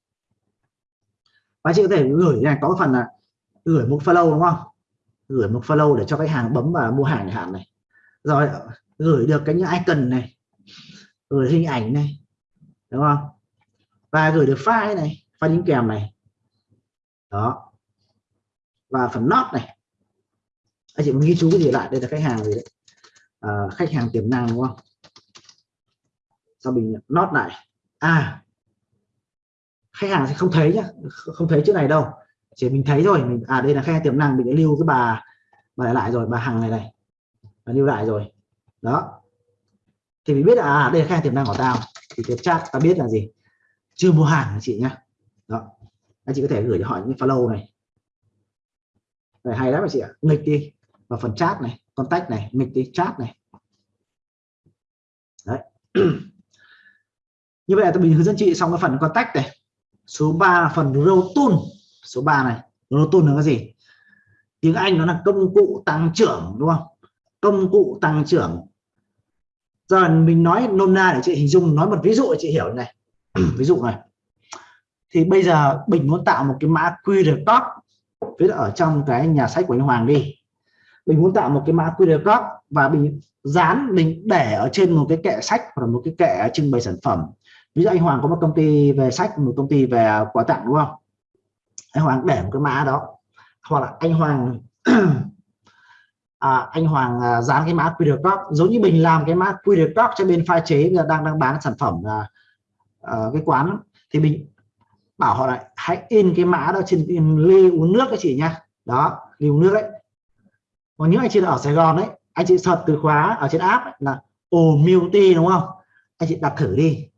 Và chị có thể gửi này, có phần là gửi một follow đúng không? Gửi một follow để cho khách hàng bấm vào mua hàng hạn này. Rồi gửi được cái những icon này gửi hình ảnh này đúng không? Và gửi được file này file đính kèm này. Đó. Và phần not này. Anh chị ghi chú cái gì lại? Đây là khách hàng gì đấy? À, khách hàng tiềm năng đúng không? Sau mình not lại? À khách hàng sẽ không thấy nhá. Không thấy chữ này đâu chỉ mình thấy rồi mình à đây là khe tiềm năng, mình đã lưu cái bà bà lại rồi, bà hằng này này. Bà lưu lại rồi. Đó. Thì mình biết là à đây là khe tiềm năng của tao. Thì cái chat ta biết là gì? Chưa mua hàng chị nhá? Đó. Anh chị có thể gửi cho họ những follow này. Này, hay lắm chị ạ? Nghịch đi. Vào phần chat này, contact này, nghịch đi, chat này. Đấy. Như vậy là tôi mình hướng dẫn chị xong cái phần contact này. Số 3 là phần row tool số 3 này. Proton là cái gì? Tiếng Anh nó là công cụ tăng trưởng, đúng không? Công cụ tăng trưởng. Giờ mình nói nôm na để chị hình dung, nói một ví dụ để chị hiểu này. Ví dụ này. Thì bây giờ mình muốn tạo một cái mã QR code viết ở trong cái nhà sách của anh Hoàng đi. Mình muốn tạo một cái mã QR code và mình dán mình để ở trên một cái kệ sách hoặc là một cái kệ trưng bày sản phẩm. Ví dụ anh Hoàng có một công ty về sách, một công ty về quà tặng, đúng không? Anh Hoàng để một cái mã đó. Hoặc là anh Hoàng à, anh Hoàng à, dán cái mã QR code. Giống như mình làm cái mã QR code cho bên pha chế đang đang bán sản phẩm là à, cái quán thì mình bảo họ lại hãy in cái mã đó trên ly uống nước các chị nhá đó ly uống nước đấy. Còn những anh chị ở Sài Gòn đấy anh chị search từ khóa ở trên app ấy, là ồ multi đúng không? Anh chị đặt thử đi.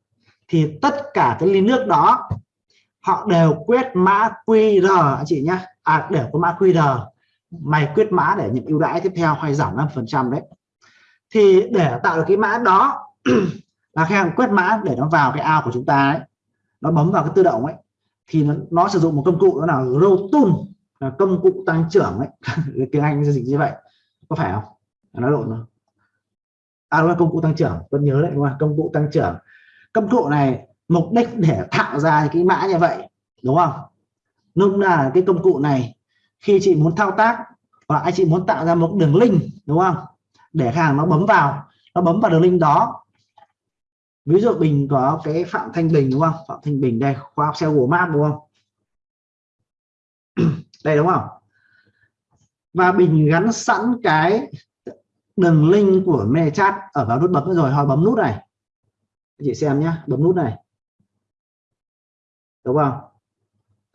Thì tất cả cái ly nước đó họ đều quét mã QR anh chị nhá. À đều có mã QR mày quyết mã để nhận ưu đãi tiếp theo hay giảm 5 phần trăm đấy. Thì để tạo được cái mã đó là khách hàng quét mã để nó vào cái ao của chúng ta ấy nó bấm vào cái tự động ấy thì nó, nó sử dụng một công cụ đó là grow tool là công cụ tăng trưởng ấy. Tiếng anh dịch như vậy có phải không? À, nó lộn rồi. À đúng là công cụ tăng trưởng vẫn nhớ đấy đúng không? Công cụ tăng trưởng. Công cụ này mục đích để tạo ra cái mã như vậy, đúng không? Lúc là cái công cụ này. Khi chị muốn thao tác hoặc anh chị muốn tạo ra một đường link, đúng không? Để khách hàng nó bấm vào, nó bấm vào đường link đó. Ví dụ mình có cái phạm thanh bình, đúng không? Phạm thanh bình đây khoa học SEO map đúng không? Đây, đúng không? Và bình gắn sẵn cái đường link của chat ở vào nút bấm rồi họ bấm nút này. Chị xem nhé bấm nút này đúng không?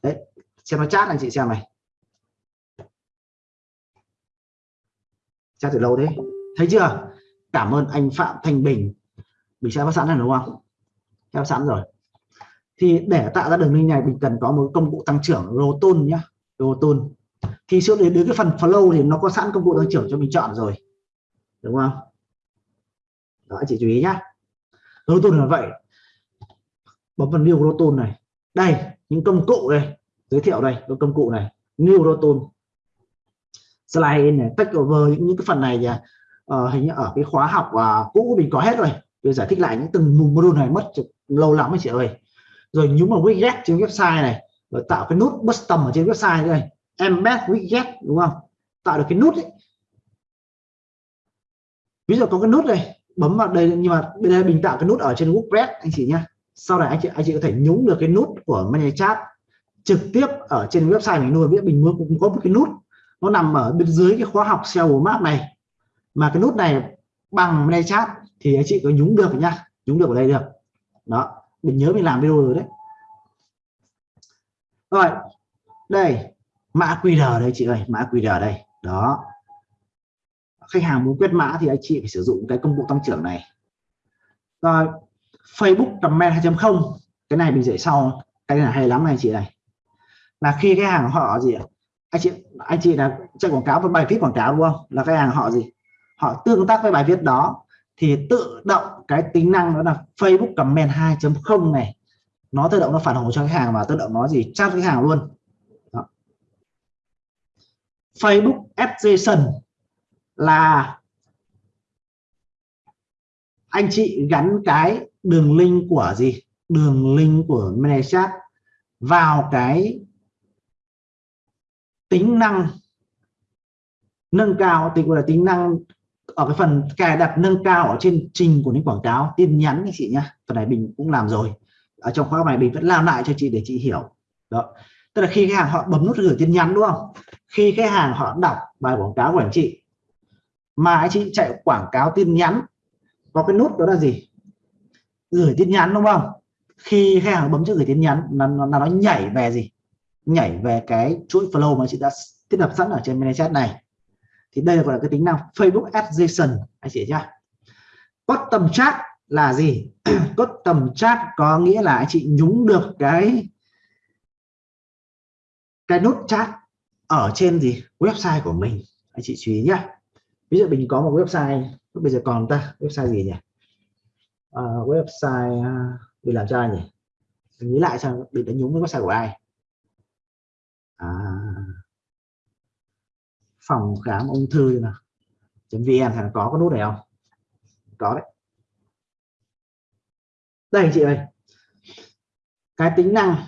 Đấy xem nó chat anh chị xem này. Chat từ lâu thế. Thấy chưa? Cảm ơn anh Phạm Thanh Bình. Mình sẽ có sẵn này đúng không? Theo sẵn rồi. Thì để tạo ra đường link này mình cần có một công cụ tăng trưởng roton nhá, roton thì trước đến, đến cái phần flow thì nó có sẵn công cụ tăng trưởng cho mình chọn rồi. Đúng không? Đó anh chị chú ý nhá. Roton là vậy. Bấm vào new roton này đây những công cụ đây. Giới thiệu đây có công cụ này. New roton slide này tách over những, những cái phần này thì uh, ờ, hình như ở cái khóa học uh, cũ mình có hết rồi. Tôi giải thích lại những từng module này mất lâu lắm ấy chị ơi. Rồi nhúng vào widget trên website này rồi tạo cái nút custom ở trên website đây. Embed widget đúng không? Tạo được cái nút ấy. ví dụ có cái nút này bấm vào đây nhưng mà bên đây mình tạo cái nút ở trên WordPress anh chị nhá sau này anh chị anh chị có thể nhúng được cái nút của ManyChat trực tiếp ở trên website mình nuôi biết mình mua cũng có một cái nút, nó nằm ở bên dưới cái khóa học SEO map này. Mà cái nút này bằng ManyChat thì anh chị có nhúng được nhá nhúng được ở đây được. Đó, mình nhớ mình làm video rồi đấy. Rồi, đây, mã QR đây chị ơi, mã QR đây. Đó. Khách hàng muốn quét mã thì anh chị phải sử dụng cái công cụ tăng trưởng này. Rồi Facebook comment 2.0 cái này mình dạy sau. Cái này hay lắm này chị này là khi cái hàng họ gì anh chị anh chị là chạy quảng cáo với bài viết quảng cáo đúng không? Là cái hàng họ gì? Họ tương tác với bài viết đó. Thì tự động cái tính năng đó là Facebook comment 2.0 này. Nó tự động nó phản hồi cho khách hàng và tự động nó gì? Chat với hàng luôn. Đó. Facebook Adjacent là anh chị gắn cái đường link của gì? Đường link của ManyChat vào cái tính năng, nâng cao, thì gọi là tính năng ở cái phần cài đặt nâng cao ở trên trình của những quảng cáo. Tin nhắn anh chị nhá, phần này mình cũng làm rồi. Ở trong khóa này mình vẫn làm lại cho chị để chị hiểu. Đó. Tức là khi khách hàng họ bấm nút gửi tin nhắn, đúng không? Khi khách hàng họ đọc bài quảng cáo của anh chị, mà anh chị chạy quảng cáo tin nhắn, có cái nút đó là gì? Gửi tin nhắn đúng không? Khi khách hàng bấm chữ gửi tin nhắn là nó, nó nhảy về gì? Nhảy về cái chuỗi flow mà chị đã thiết lập sẵn ở trên ManyChat này. Thì đây gọi là cái tính năng Facebook Adjacent anh chị nhá. Custom chat là gì? Custom chat có nghĩa là anh chị nhúng được cái cái nút chat ở trên gì? Website của mình. Anh chị chú ý nhá. Ví dụ mình có một website bây giờ còn ta website gì nhỉ? Uh, website uh, bị làm cho ai nhỉ? Mình nghĩ lại sao bị đánh nhúng với website của ai. À, phòng khám ung thư nào. Vn thì có cái nút này không? Có đấy. Đây anh chị ơi. Cái tính năng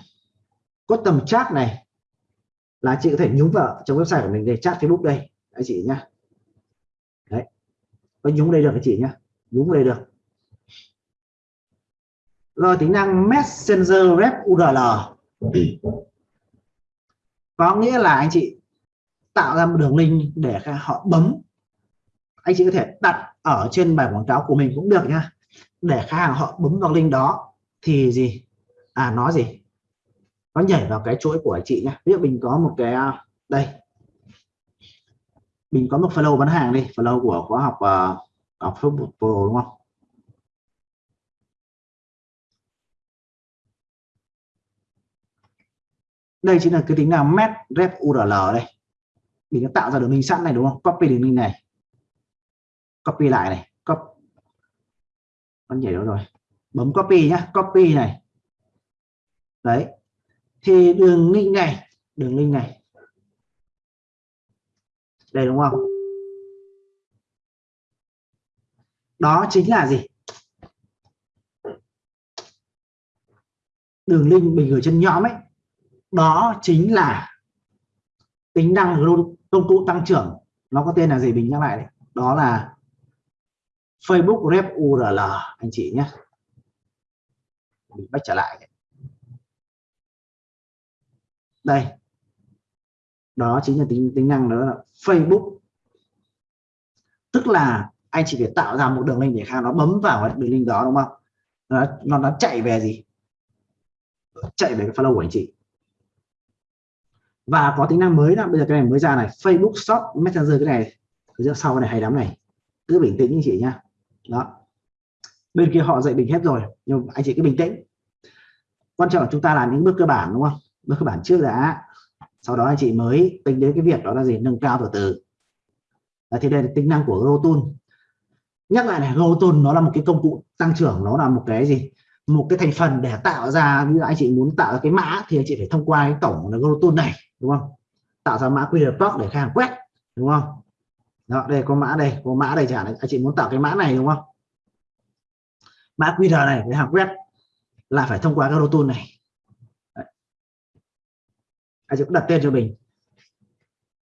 có tầm chat này là chị có thể nhúng vào trong website của mình để chat Facebook đây anh chị nhá. Đấy. Có nhúng đây được anh chị nhá. Nhúng đây được rồi tính năng messenger rep url có nghĩa là anh chị tạo ra một đường link để họ bấm. Anh chị có thể đặt ở trên bài quảng cáo của mình cũng được nhá. Để khách hàng họ bấm vào link đó thì gì? À nó gì? Nó nhảy vào cái chuỗi của anh chị nhé ví dụ mình có một cái à, đây. Mình có một flow bán hàng đi. Flow của khóa học uh, học Facebook Pro đúng không đây chính là cái tính năng met rep url đây. Mình đã tạo ra đường link sẵn này, đúng không? Copy đường link này. Copy lại này. Copy con nhảy đó rồi? Bấm copy nhá. Copy này. Đấy. Thì đường link này. Đường link này. Đây, đúng không? Đó chính là gì? Đường link mình gửi trên nhóm ấy đó chính là tính năng công cụ tăng trưởng. Nó có tên là gì mình nhắc lại đấy đó là Facebook Rep URL anh chị nhé. Mình bắt trở lại. Đây. Đó chính là tính tính năng đó là Facebook. Tức là anh chỉ phải tạo ra một đường link để khác nó bấm vào đường link đó đúng không? Nó nó, nó chạy về gì? Chạy về cái follow của anh chị và có tính năng mới đó bây giờ cái này mới ra này. Facebook Shop Messenger cái này cái sau cái này hay lắm này. Cứ bình tĩnh anh chị nhá. Đó. Bên kia họ dạy bình hết rồi nhưng anh chị cứ bình tĩnh. Quan trọng là chúng ta làm những bước cơ bản đúng không? Bước cơ bản trước đã. Sau đó anh chị mới tính đến cái việc đó là gì? Nâng cao từ từ. À, thì đây là tính năng của Rotool nhắc lại này Rotool nó là một cái công cụ tăng trưởng nó là một cái gì? Một cái thành phần để tạo ra như anh chị muốn tạo ra cái mã thì anh chị phải thông qua cái tổng là Rotool này đúng không? Tạo ra mã QR code để khách hàng quét, đúng không? Đó, đây có mã đây có mã đây chẳng hạn. Anh chị muốn tạo cái mã này, đúng không? Mã QR này để hàng quét là phải thông qua cái tool này. Đấy. anh chị cũng đặt tên cho mình.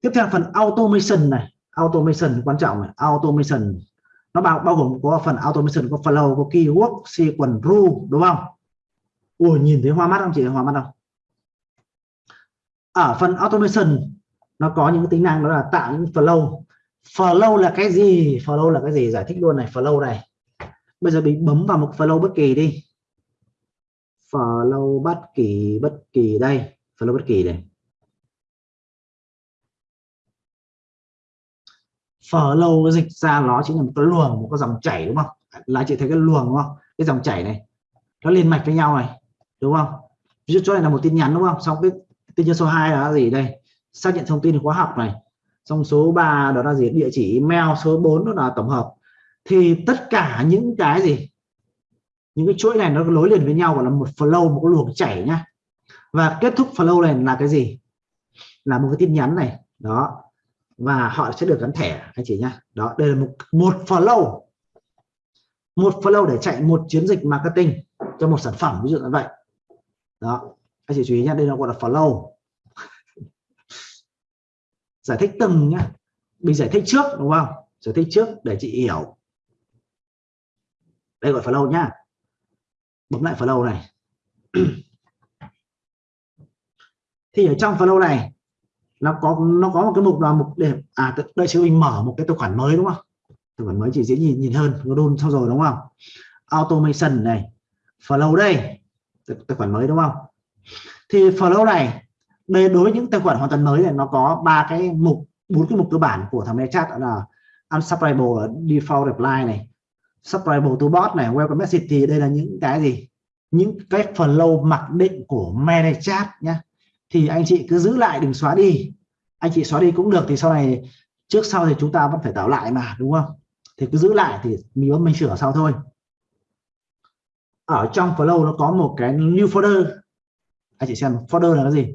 Tiếp theo phần automation này. Automation quan trọng này. Automation. Nó bao bao gồm có phần automation, có flow, có keyword, sequence, rule, đúng không? Ui, nhìn thấy hoa mắt không chị? Hoa mắt không? Ở phần automation, nó có những tính năng đó là tạo những flow. Flow là cái gì? Flow là cái gì? Giải thích luôn này, flow này. Bây giờ mình bấm vào một flow bất kỳ đi. Flow bất kỳ bất kỳ đây. Flow bất kỳ này flow dịch ra nó chính là một cái luồng, một cái dòng chảy đúng không? Là chị thấy cái luồng đúng không? Cái dòng chảy này. Nó liên mạch với nhau này, đúng không? Ví dụ chỗ này là một tin nhắn đúng không? Xong cái tin nhắn số 2 là gì đây? Xác nhận thông tin khóa học này. Xong số 3 đó là gì? Địa chỉ email số 4 đó là tổng hợp. Thì tất cả những cái gì? Những cái chuỗi này nó nối liền với nhau, gọi là một flow, một cái luồng chảy nhá. Và kết thúc flow này là cái gì? Là một cái tin nhắn này. Đó. Và họ sẽ được gắn thẻ, anh chị nhá. Đó, đây là một một flow. Một flow để chạy một chiến dịch marketing cho một sản phẩm, ví dụ như vậy. Đó anh chị chú ý nhé đây là gọi là flow giải thích từng nhá. Mình giải thích trước, đúng không? Giải thích trước để chị hiểu. Đây gọi flow nhá. Bấm lại flow này. Thì ở trong flow này, nó có nó có một cái mục là mục để à đây chứ mình mở một cái tài khoản mới, đúng không? Tài khoản mới chỉ dễ nhìn nhìn hơn, nó đôn xong rồi, đúng không? Automation này. Flow đây. Tài khoản mới, đúng không? Thì flow này, đây đối với những tài khoản hoàn toàn mới này, nó có ba cái mục, bốn cái mục cơ bản của thằng chat là unsubscribable default reply này subscribable to bot này, welcome message thì đây là những cái gì? Những cái flow mặc định của manage nhá. Nhé thì anh chị cứ giữ lại, đừng xóa đi. Anh chị xóa đi cũng được, thì sau này, trước sau thì chúng ta vẫn phải tạo lại mà, đúng không? Thì cứ giữ lại thì mình mình sửa sau thôi. Ở trong flow nó có một cái new folder anh chị xem folder là cái gì?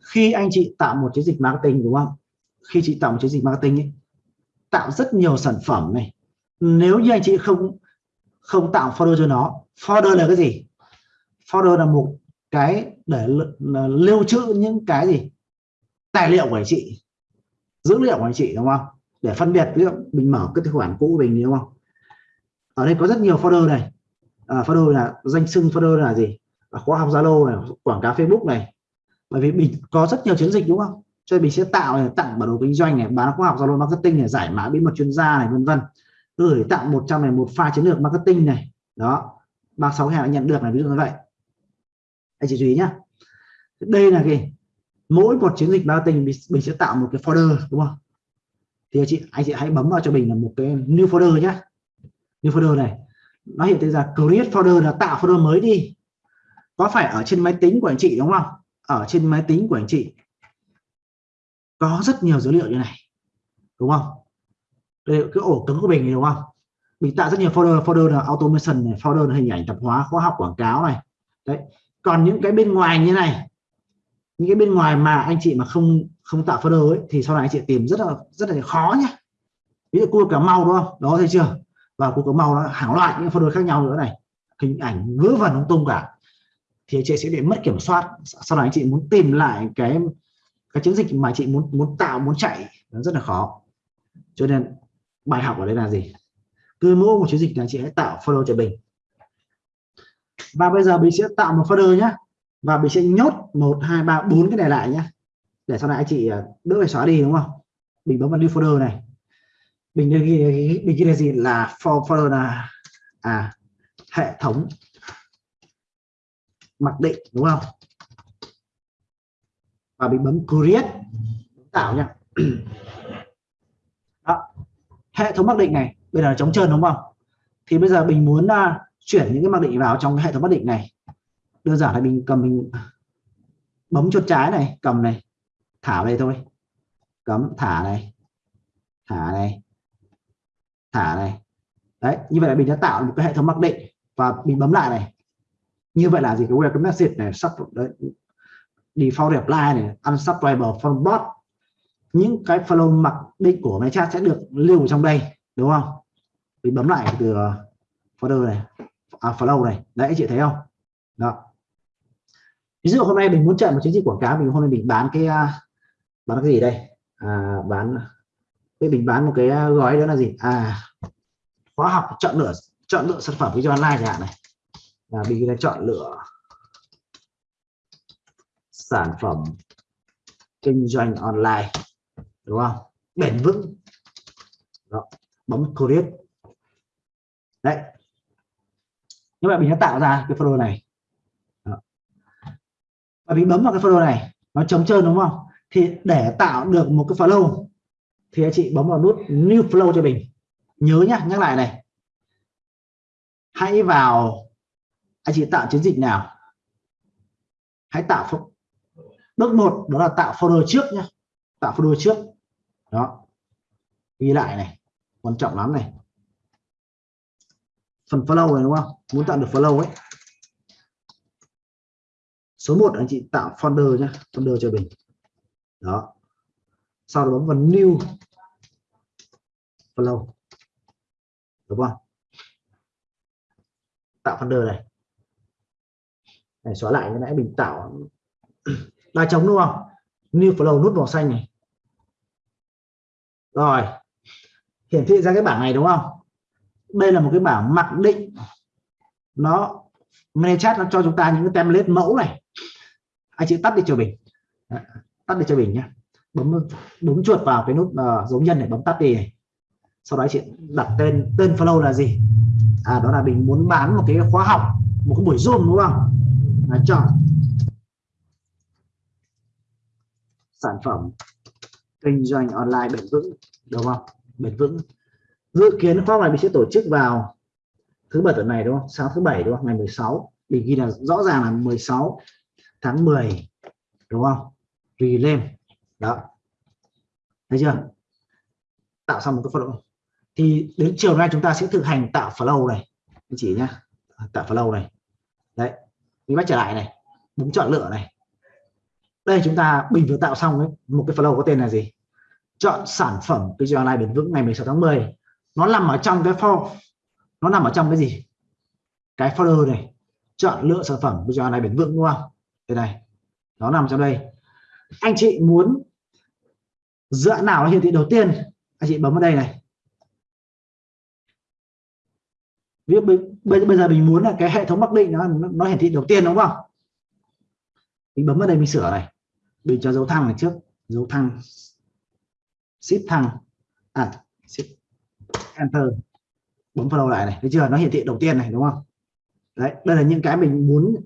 Khi anh chị tạo một chiến dịch marketing đúng không? Khi chị tạo một chiến dịch marketing ấy, tạo rất nhiều sản phẩm này. Nếu như anh chị không không tạo folder cho nó folder là cái gì? Folder là một cái để lưu trữ những cái gì? Tài liệu của anh chị dữ liệu của anh chị đúng không? Để phân biệt ví dụ mình mở cái tài khoản cũ của mình đúng không? Ở đây có rất nhiều folder này. Ờ, à, folder là danh xưng folder là gì? Là khóa học zalo này quảng cáo facebook này. Bởi vì mình có rất nhiều chiến dịch đúng không? Cho nên mình sẽ tạo này, tặng bản đồ kinh doanh này bán khóa học zalo marketing này giải mã bí mật chuyên gia này vân vân. Gửi tặng 100 này một pha chiến lược marketing này. Đó. 36 hàng nhận được này ví dụ như vậy. Anh chị chú ý nhá. Đây là cái mỗi một chiến dịch marketing mình, mình sẽ tạo một cái folder đúng không? Thì anh chị anh chị hãy bấm vào cho mình là một cái new folder nhá. New folder này nó hiện ra create folder là tạo folder mới đi. Có phải ở trên máy tính của anh chị đúng không? Ở trên máy tính của anh chị. Có rất nhiều dữ liệu như này đúng không? Đây cái ổ cứng của mình đúng không? Mình tạo rất nhiều folder folder là automation này folder là hình ảnh tập hóa khóa học quảng cáo này. Đấy. Còn những cái bên ngoài như này những cái bên ngoài mà anh chị mà không không tạo folder ấy, thì sau này anh chị tìm rất là rất là khó nhé ví dụ cua cả mau đúng không? Đó thấy chưa? Và cua cả mau nó hàng loạt những folder khác nhau nữa này. Hình ảnh vớ vẩn lung tung cả. Thì anh chị sẽ bị mất kiểm soát. Sau này anh chị muốn tìm lại cái cái chiến dịch mà chị muốn muốn tạo, muốn chạy. Nó rất là khó. Cho nên bài học ở đây là gì? Cứ mỗi một chiến dịch là chị hãy tạo folder cho mình. Và bây giờ mình sẽ tạo một folder nhé và mình sẽ nhốt một, hai, ba, bốn cái này lại nhé để sau này anh chị ờ, đỡ phải xóa đi, đúng không? Mình bấm vào new folder này mình ghi mình ghi là gì? Là for folder là à hệ thống mặc định đúng không? Và mình bấm create tạo nha. Đó. hệ thống mặc định này bây giờ là trống trơn đúng không? Thì bây giờ mình muốn uh, chuyển những cái mặc định vào trong cái hệ thống mặc định này. Đơn giản là mình cầm mình bấm chuột trái này cầm này thả về đây thôi. Cấm thả này thả này thả này. Đấy như vậy là mình đã tạo một cái hệ thống mặc định và mình bấm lại này. Như vậy là gì? Cái welcome message này sub default reply này unsubscriber from bot. Những cái follow mặc định của máy chat sẽ được lưu trong đây đúng không? Mình bấm lại từ ờ, folder này à, follow này. Đấy chị thấy không? Đó. Ví dụ hôm nay mình muốn chạy một chiến dịch quảng cáo mình hôm nay mình bán cái ờ, bán cái gì đây? À, bán với mình bán một cái à, gói đó là gì? À khóa học chọn lựa chọn lựa sản phẩm cho online chẳng hạn này. Là mình là chọn lựa sản phẩm kinh doanh online, đúng không? Bền vững. Đó. bấm create. Đấy. Như vậy mình đã tạo ra cái folder này. Đó. và mình bấm vào cái folder này, nó trống trơn đúng không? Thì để tạo được một cái follow thì anh chị bấm vào nút new flow cho mình. Nhớ nhá, nhắc lại này. Hãy vào, anh chị tạo chiến dịch nào? Hãy tạo bước một, đó là tạo folder trước nhé tạo folder trước. Đó. Ghi lại này. Quan trọng lắm này. Phần follow này đúng không? Muốn tạo được follow ấy. Số 1 anh chị tạo folder nhé folder cho mình. Đó sau đó bấm vào new Flow. Đúng không? Tạo folder này. Này, xóa lại cái nãy mình tạo ba trống đúng không? New flow nút màu xanh này. Rồi. Hiển thị ra cái bảng này đúng không? Đây là một cái bảng mặc định. Nó chat, nó cho chúng ta những cái template mẫu này. Anh chị tắt đi cho mình. Tắt đi cho mình nhé bấm đúng chuột vào cái nút ờ, uh, dấu nhân để bấm tắt đi này. sau đó chị đặt tên tên flow là gì? À đó là mình muốn bán một cái khóa học một cái buổi zoom đúng không? Là chọn sản phẩm kinh doanh online bền vững đúng không? Bền vững. Dự kiến khóa này mình sẽ tổ chức vào thứ bảy tuần này đúng không? Sáng thứ bảy đúng không? Ngày 16 mình ghi là rõ ràng là 16 tháng 10 đúng không? Relay đó. Thấy chưa? Tạo xong một cái flow. Thì đến chiều nay chúng ta sẽ thực hành tạo flow này. Anh chị nhá. Tạo flow này. Đấy. Mình bắt trở lại này. Bấm chọn lựa này. Đây chúng ta bình vừa tạo xong ấy, một cái flow có tên là gì? Chọn sản phẩm video doanh online bền vững ngày 16 tháng 10 nó nằm ở trong cái form nó nằm ở trong cái gì? Cái folder này. Chọn lựa sản phẩm video online bền vững đúng không? Đây này. Nó nằm trong đây. Anh chị muốn dựa nào hiển thị đầu tiên? Anh chị bấm vào đây này. Ví dụ bây, bây giờ mình muốn là cái hệ thống mặc định nó nó hiển thị đầu tiên đúng không? Mình bấm vào đây mình sửa này. Mình cho dấu thăng này trước. Dấu thăng. Shift thăng. À shift enter. Bấm vào đầu lại này. Thấy chưa? Nó hiển thị đầu tiên này đúng không? Đấy đây là những cái mình muốn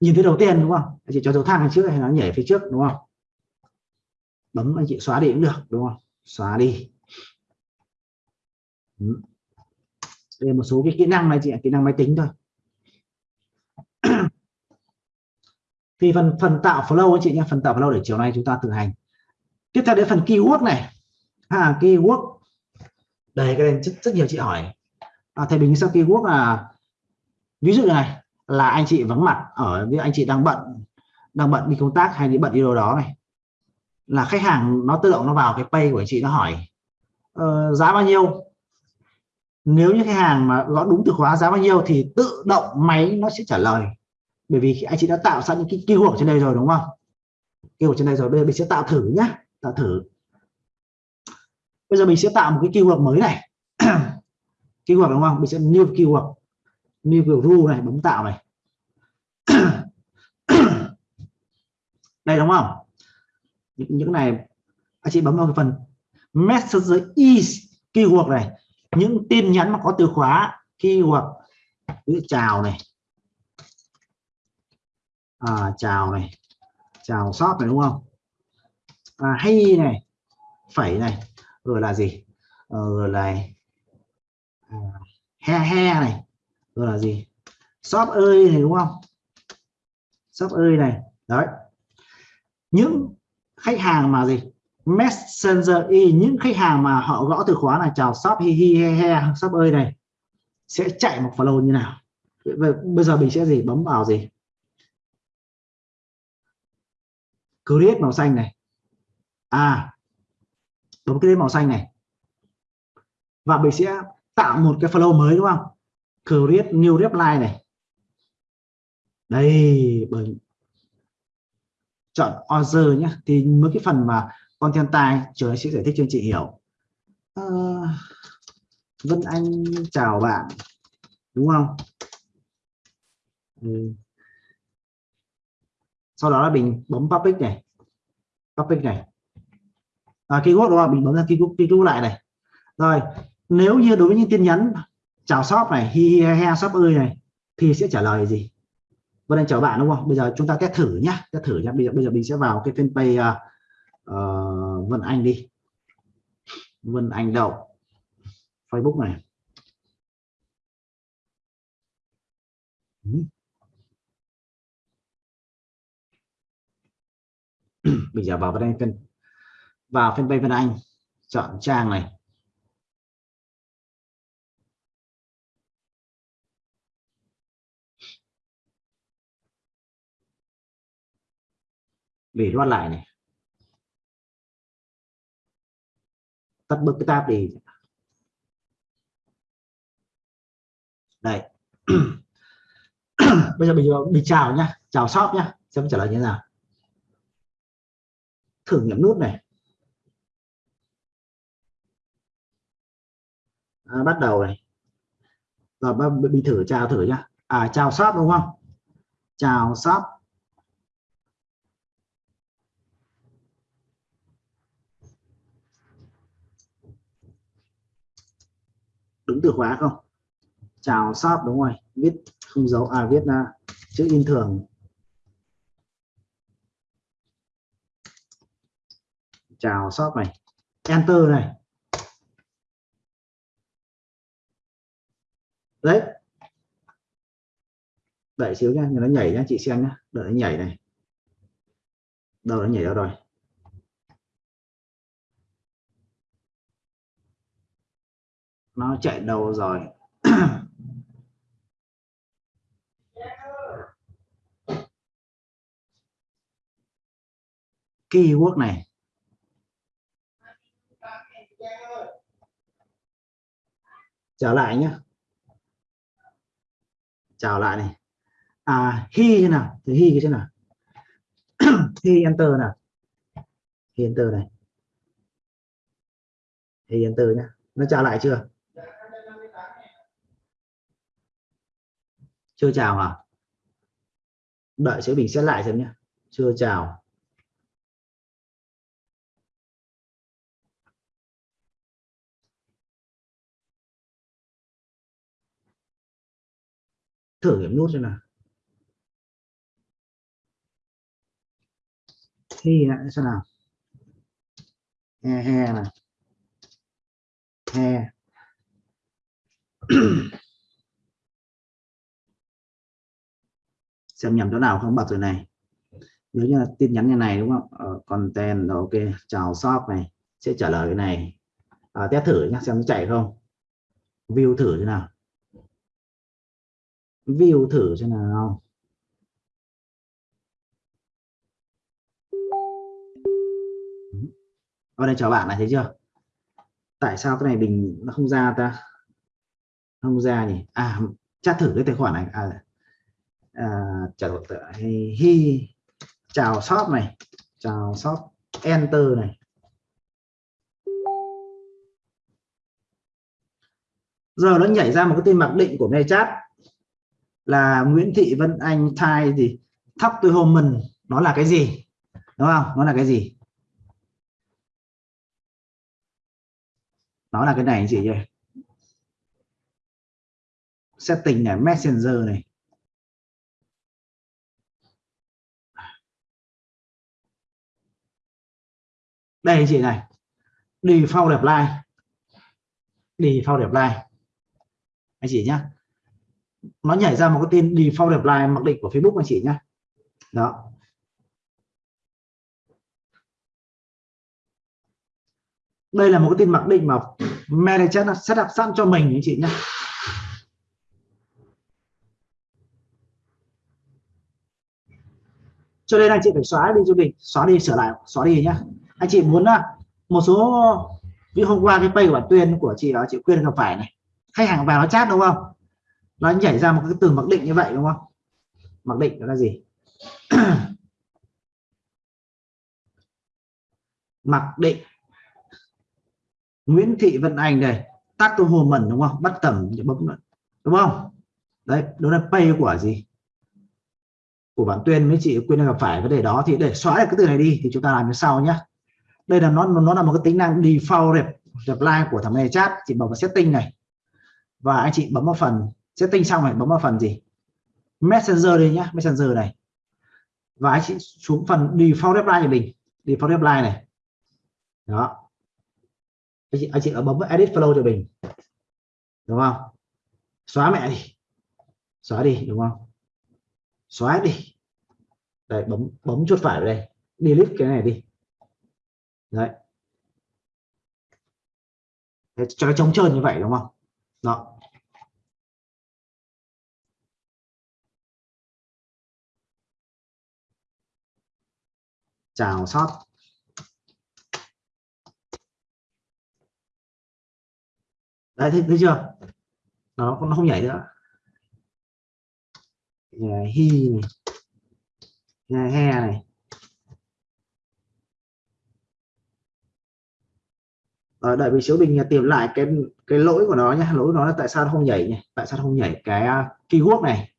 nhìn thấy đầu tiên đúng không? Anh chị cho dấu thăng trước hay nó nhảy phía trước đúng không? Bấm anh chị xóa đi cũng được đúng không? Xóa đi. Đây một số cái kỹ năng này chị kỹ năng máy tính thôi. Thì phần phần tạo flow anh chị nhé phần tạo flow để chiều nay chúng ta thực hành. Tiếp theo đến phần keyword này. À keyword. Đây cái này rất, rất nhiều chị hỏi. À, thầy bình sao keyword là ví dụ này là anh chị vắng mặt ở với anh chị đang bận đang bận đi công tác hay đi bận đi đâu đó này là khách hàng nó tự động nó vào cái pay của anh chị nó hỏi uh, giá bao nhiêu? Nếu như khách hàng mà gõ đúng từ khóa giá bao nhiêu thì tự động máy nó sẽ trả lời. Bởi vì anh chị đã tạo sẵn những cái keyword trên đây rồi đúng không? Keyword trên đây rồi bây giờ mình sẽ tạo thử nhá tạo thử. Bây giờ mình sẽ tạo một cái keyword mới này. Keyword đúng không? Mình sẽ new keyword new keyword này bấm tạo này. Đây đúng không? Những, những này anh chị bấm vào cái phần messenger is keyword này. Những tin nhắn mà có từ khóa keyword như chào này. À, chào này. Chào shop này đúng không? À, hay này. Phẩy này. Rồi là gì? Ờ, rồi là à, he he này. Rồi là gì? Shop ơi này đúng không? Shop ơi này. Đấy. Những khách hàng mà gì? Messenger y, những khách hàng mà họ gõ từ khóa là chào shop, hi hi he he, shop ơi này, sẽ chạy một follow như nào? Bây giờ mình sẽ gì? Bấm vào gì? Create màu xanh này. À bấm cái màu xanh này. Và mình sẽ tạo một cái flow mới đúng không? Create new reply này. Đây, bởi chọn order nhé thì mấy cái phần mà content tài trời sẽ giải thích cho anh chị hiểu. À, Vân Anh chào bạn. Đúng không? Ừ. Sau đó là mình bấm public này. Public này. À, keyword đúng không? Mình bấm ra keyword, keyword lại này. Rồi nếu như đối với những tin nhắn chào shop này hi hi he shop ơi này thì sẽ trả lời gì? Vân anh chào bạn đúng không? Bây giờ chúng ta test thử nhá. Test thử nhá. Bây giờ bây giờ mình sẽ vào cái fanpage uh, uh, Vân Anh đi. Vân Anh đậu. Facebook này. Bây giờ vào đây phân vào fanpage Vân Anh chọn trang này. Về loát lại này. Tắt bớt cái tab đi. Đây. Bây giờ mình mình chào nhá chào shop nhá xem trả lời như thế nào. Thử nghiệm nút này. À, bắt đầu này. Rồi mình thử chào thử nhá. À chào shop đúng không? Chào shop. Đúng từ khóa không? Chào shop, đúng rồi. Viết không dấu. À viết là chữ in thường. Chào shop này. Enter này. Đấy. Đợi xíu nha nó nhảy nhá, chị xem nhá. Đợi nó nhảy này. Đâu nó nhảy đâu rồi? Nó chạy đâu rồi? Keyword này. Trở lại nhé chào lại này. À hi thế nào? Thì hi cái thế nào? Hi enter nào? Hi enter này. Hi enter nhá. Nó trả lại chưa? Chưa chào à đợi sẽ bình xét lại xem nhé. Chưa chào. Thử nghiệm nút xem nào. Thi lại xem nào. He he này. He. xem nhầm chỗ nào không bật rồi này. Nếu như là tin nhắn như này đúng không? Ờ, content ok chào shop này sẽ trả lời cái này. À, test thử nhá xem nó chạy không. View thử thế nào. View thử thế nào. Ở đây chào bạn này thấy chưa? Tại sao cái này mình nó không ra ta? Không ra nhỉ? À chắc thử cái tài khoản này. À, à chào hi, hi. Chào shop này. Chào shop enter này. Giờ nó nhảy ra một cái tên mặc định của nghe chat là Nguyễn Thị Vân Anh thai gì thắp tôi hôm mình nó là cái gì? Đúng không? Nó là cái gì? Nó là cái này gì vậy? Setting này messenger này. Đây chị này. Đi phao đẹp like đi phao đẹp like anh chị nhá. Nó nhảy ra một cái tin đẹp like mặc định của Facebook anh chị nhá. Đó. Đây là một cái tin mặc định mà manager nó setup sẵn cho mình anh chị nhé cho nên anh chị phải xóa đi cho mình xóa đi sửa lại, xóa đi nhá anh chị muốn à, một số ví hôm qua cái pay của bản tuyên của chị đó, chị quyên gặp phải này. Khách hàng vào nó chat đúng không? Nó nhảy ra một cái từ mặc định như vậy đúng không? Mặc định đó là gì? Mặc định. Nguyễn Thị Vân Anh đây, tắt tôi hồ mẩn đúng không? Bắt tầm bấm đúng không? Đấy đó là pay của gì? Của bản tuyên với chị quyên gặp phải vấn đề đó. Thì để xóa được cái từ này đi, thì chúng ta làm như sau nhé đây là nó nó là một cái tính năng default reply của thằng này chat chị bấm vào setting này. Và anh chị bấm vào phần setting xong này bấm vào phần gì? Messenger đây nhá, messenger này. Và anh chị xuống phần default reply của mình. Default reply này. Đó. Anh chị anh chị ở bấm vào edit flow cho mình. Đúng không? Xóa mẹ đi. Xóa đi, đúng không? Xóa đi. Đây, bấm bấm chuột phải vào đây. Delete cái này đi đấy. Để cho nó trống trơn như vậy đúng không? Đó. Chào shop. Đấy thấy, thấy chưa? Nó nó không nhảy nữa. Hi này he này. Ở đợi vị xíu mình tìm lại cái cái lỗi của nó nhé lỗi của nó là tại sao nó không nhảy nhỉ? Tại sao nó không nhảy cái à, keyword này?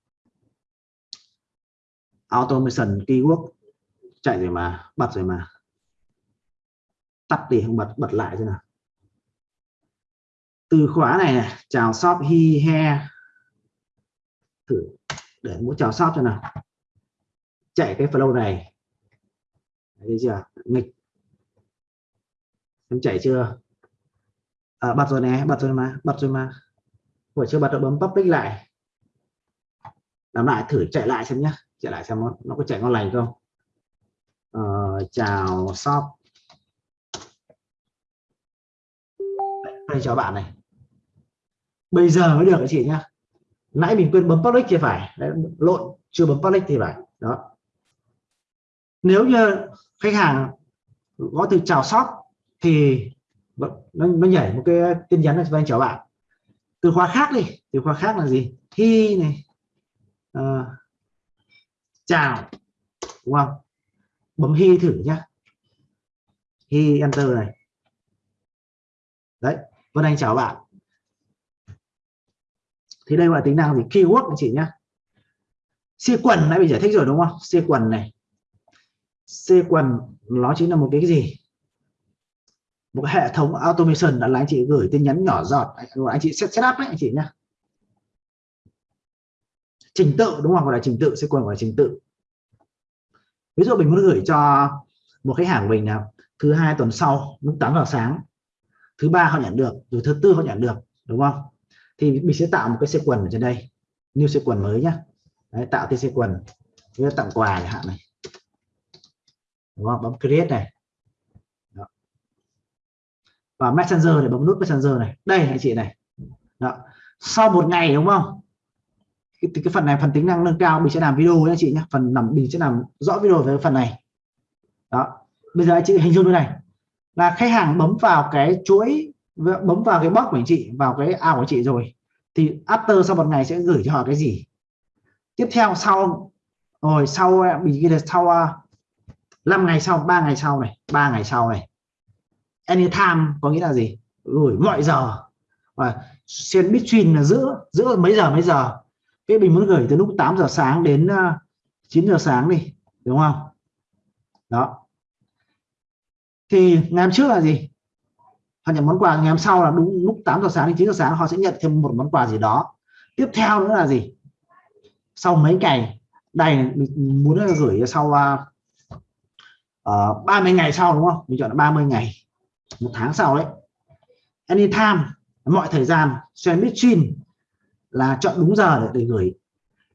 Automation keyword chạy rồi mà bật rồi mà. Tắt đi không bật bật lại thế nào. Từ khóa này, này chào shop hi he. Thử để muốn chào shop cho nào. Chạy cái flow này. Thấy chưa? Nghịch. Em chạy chưa? À, bật rồi nè bật rồi mà bật rồi mà. Vừa chưa bật được bấm public lại. Làm lại thử chạy lại xem nhé chạy lại xem nó, nó có chạy ngon lành không. À, chào shop. Đây chào bạn này. Bây giờ mới được chị nhá. Nãy mình quên bấm public thì phải. Đấy, lộn chưa bấm public thì phải. Đó. Nếu như khách hàng có từ chào shop thì Vâng, nó, nó nhảy một cái tin nhắn là anh chào bạn. Từ khóa khác đi từ khóa khác là gì? Thi này. À, chào. Đúng không bấm hi thử nhá. Hi enter này. Đấy Vân Anh chào bạn. Thì đây là tính năng gì? Keyword anh chị nhá. Sequence nãy mình giải thích rồi đúng không? Sequence này. Sequence nó chính là một cái gì? Một cái hệ thống automation là anh chị gửi tin nhắn nhỏ giọt. Anh chị set setup đấy anh chị nhá. Trình tự đúng không? Gọi là trình tự sẽ quần gọi là trình tự. Ví dụ mình muốn gửi cho một khách hàng mình là thứ hai tuần sau lúc 8 giờ sáng thứ ba họ nhận được rồi thứ tư họ nhận được đúng không? Thì mình sẽ tạo một cái sequence ở trên đây new sequence mới nhá. Đấy, tạo cái sequence như tặng quà chẳng hạn này. Đúng không? Bấm create này và messenger để bấm nút messenger này. Đây anh chị này. Đó. sau một ngày đúng không? Cái, cái phần này phần tính năng nâng cao mình sẽ làm video nha chị nhé. Phần nằm mình sẽ làm rõ video về phần này. Đó. Bây giờ anh chị hình dung như này. Là khách hàng bấm vào cái chuỗi bấm vào cái box của anh chị vào cái ao của chị rồi thì after sau một ngày sẽ gửi cho họ cái gì? Tiếp theo sau rồi sau mình ghi là sau à, 5 ngày sau 3 ngày sau này 3 ngày sau này anytime có nghĩa là gì? Gửi mọi giờ. Và xuyên between là giữa giữa mấy giờ mấy giờ. Cái mình muốn gửi từ lúc 8 giờ sáng đến à, 9 giờ sáng đi đúng không? Đó. Thì ngày hôm trước là gì? Họ nhận món quà ngày hôm sau là đúng lúc 8 giờ sáng đến 9 giờ sáng họ sẽ nhận thêm một món quà gì đó. Tiếp theo nữa là gì? Sau mấy ngày đây mình muốn gửi sau uh, uh, 30 ngày sau đúng không? Mình chọn là 30 ngày một tháng sau đấy anytime mọi thời gian xuyên between là chọn đúng giờ để, để gửi.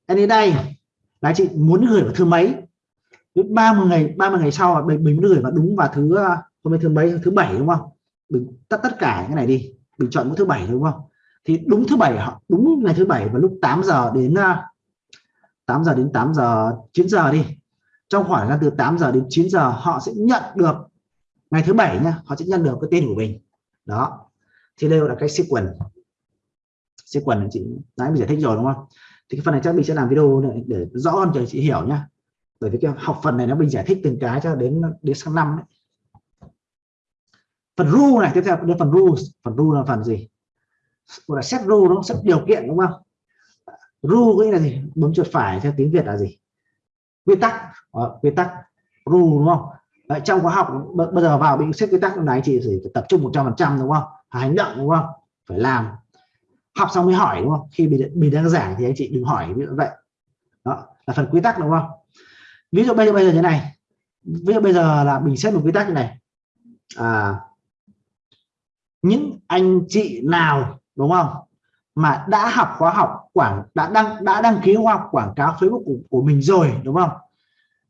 Any day là chị muốn gửi vào thứ mấy? 30 ngày 30 ngày sau mình, mình gửi vào đúng vào thứ ờ, hôm nay thứ mấy? Thứ bảy đúng không? Mình tắt tất cả cái này đi mình chọn mỗi thứ bảy đúng không? Thì đúng thứ bảy họ đúng ngày thứ bảy vào lúc 8 giờ đến ờ, 8 giờ đến 8 giờ 9 giờ đi. Trong khoảng là từ 8 giờ đến 9 giờ họ sẽ nhận được ngày thứ bảy nha họ sẽ nhận được cái tên của mình. Đó. Thì đây là cái sequence. Sequence chị nãy mình giải thích rồi, đúng không? Thì cái phần này chắc mình sẽ làm video này để rõ hơn cho chị hiểu nhá. Bởi vì cái học phần này nó mình giải thích từng cái cho đến đến sang năm đấy. Phần rule này, tiếp theo đến phần rules. Phần rule là phần gì? Gọi là set rule nó set điều kiện, đúng không? Rule nghĩa là gì? Bấm chuột phải theo tiếng việt là gì? Quy tắc. Quy tắc. Rule, đúng không? Đấy, trong khóa học bây giờ vào bị xếp quy tắc này chị phải tập trung 100 phần trăm đúng không? Hành động đúng không? Phải làm. Học xong mới hỏi đúng không? Khi mình, mình đang giảng thì anh chị đừng hỏi như vậy. Đó là phần quy tắc đúng không? Ví dụ bây giờ bây giờ như này. Ví dụ bây giờ là mình xét một quy tắc như này. À, những anh chị nào đúng không? Mà đã học khóa học quảng đã đăng đã đăng ký khóa học quảng cáo Facebook của, của mình rồi đúng không?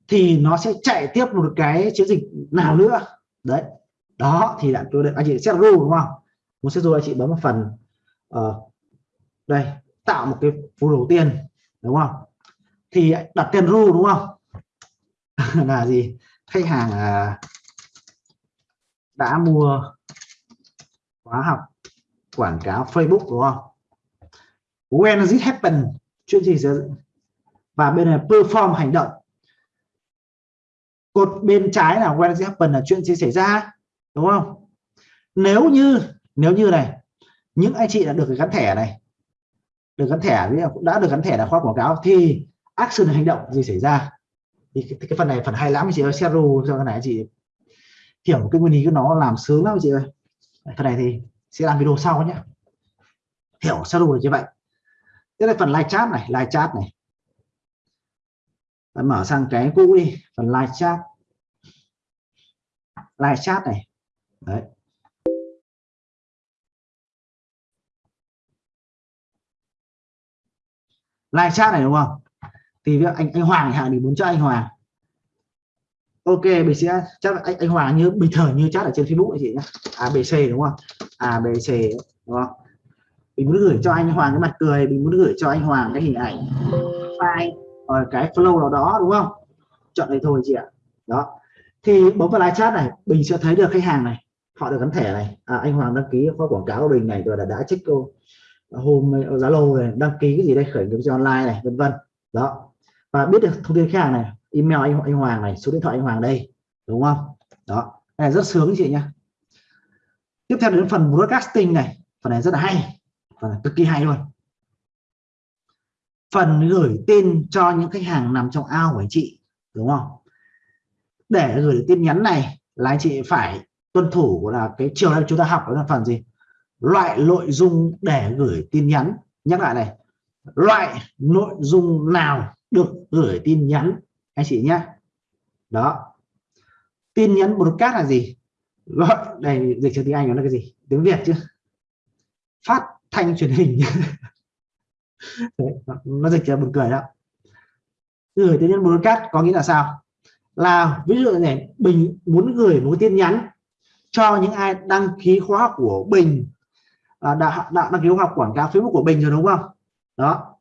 Thì nó sẽ chạy tiếp một cái chiến dịch nào nữa. Đấy. Đó thì đã tôi anh chị set rule đúng không? Muốn set rule anh chị bấm vào phần uh, đây tạo một cái phù đầu tiên đúng không? Thì đặt tên rule đúng không? Là gì? Khách hàng uh, đã mua khóa học quảng cáo Facebook đúng không? When did happen? Chuyện gì sẽ và bên này perform hành động cột bên trái là when it happen là chuyện gì xảy ra đúng không? Nếu như nếu như này những anh chị đã được gắn thẻ này được gắn thẻ đã được gắn thẻ là khóa quảng cáo thì action hành động gì xảy ra? Thì cái, cái phần này phần hay lắm chị ơi share cho cái này chị hiểu cái nguyên lý của nó làm sướng lắm chị ơi. Phần này thì sẽ làm video sau nhé. Hiểu sơ đồ như vậy. Đây là phần live chat này live chat này. Đấy, mở sang cái cũ đi phần live chat. Live chat này. Đấy. Live chat này đúng không? Thì anh anh Hoàng hạn thì muốn cho anh Hoàng. Ok mình sẽ chắc anh, anh Hoàng như bình thường như chat ở trên Facebook này chị nhé ABC à, đúng không? À, ABC đúng không? Mình muốn gửi cho anh Hoàng cái mặt cười mình muốn gửi cho anh Hoàng cái hình ảnh. File ở cái flow nào đó đúng không? Chọn đây thôi chị ạ. Đó. Thì bấm vào live chat này mình sẽ thấy được khách hàng này. Họ được gắn thẻ này. À, anh Hoàng đăng ký khóa quảng cáo của mình này rồi là đã check cô à, hôm à, Zalo này đăng ký cái gì đây khởi nghiệp cho online này vân vân. Đó. Và biết được thông tin khách hàng này email anh, anh Hoàng này số điện thoại anh Hoàng đây đúng không? Đó. Này rất sướng chị nhá. Tiếp theo đến phần broadcasting này. Phần này rất là hay. Phần này cực kỳ hay luôn phần gửi tin cho những khách hàng nằm trong ao của anh chị, đúng không? Để gửi tin nhắn này là anh chị phải tuân thủ là cái chiều nay chúng ta học đó là phần gì? Loại nội dung để gửi tin nhắn. Nhắc lại này, loại nội dung nào được gửi tin nhắn? Anh chị nhé đó. Tin nhắn broadcast là gì? Gọi đây, dịch cho tiếng Anh nó là cái gì? Tiếng Việt chứ. Phát thanh truyền hình. nó dịch là buồn cười đó. Gửi tin nhắn broadcast có nghĩa là sao? Là ví dụ này bình muốn gửi một tin nhắn cho những ai đăng ký khóa học của bình. À, đã, đã đăng ký khóa học quảng cáo Facebook của bình rồi đúng không? Đó.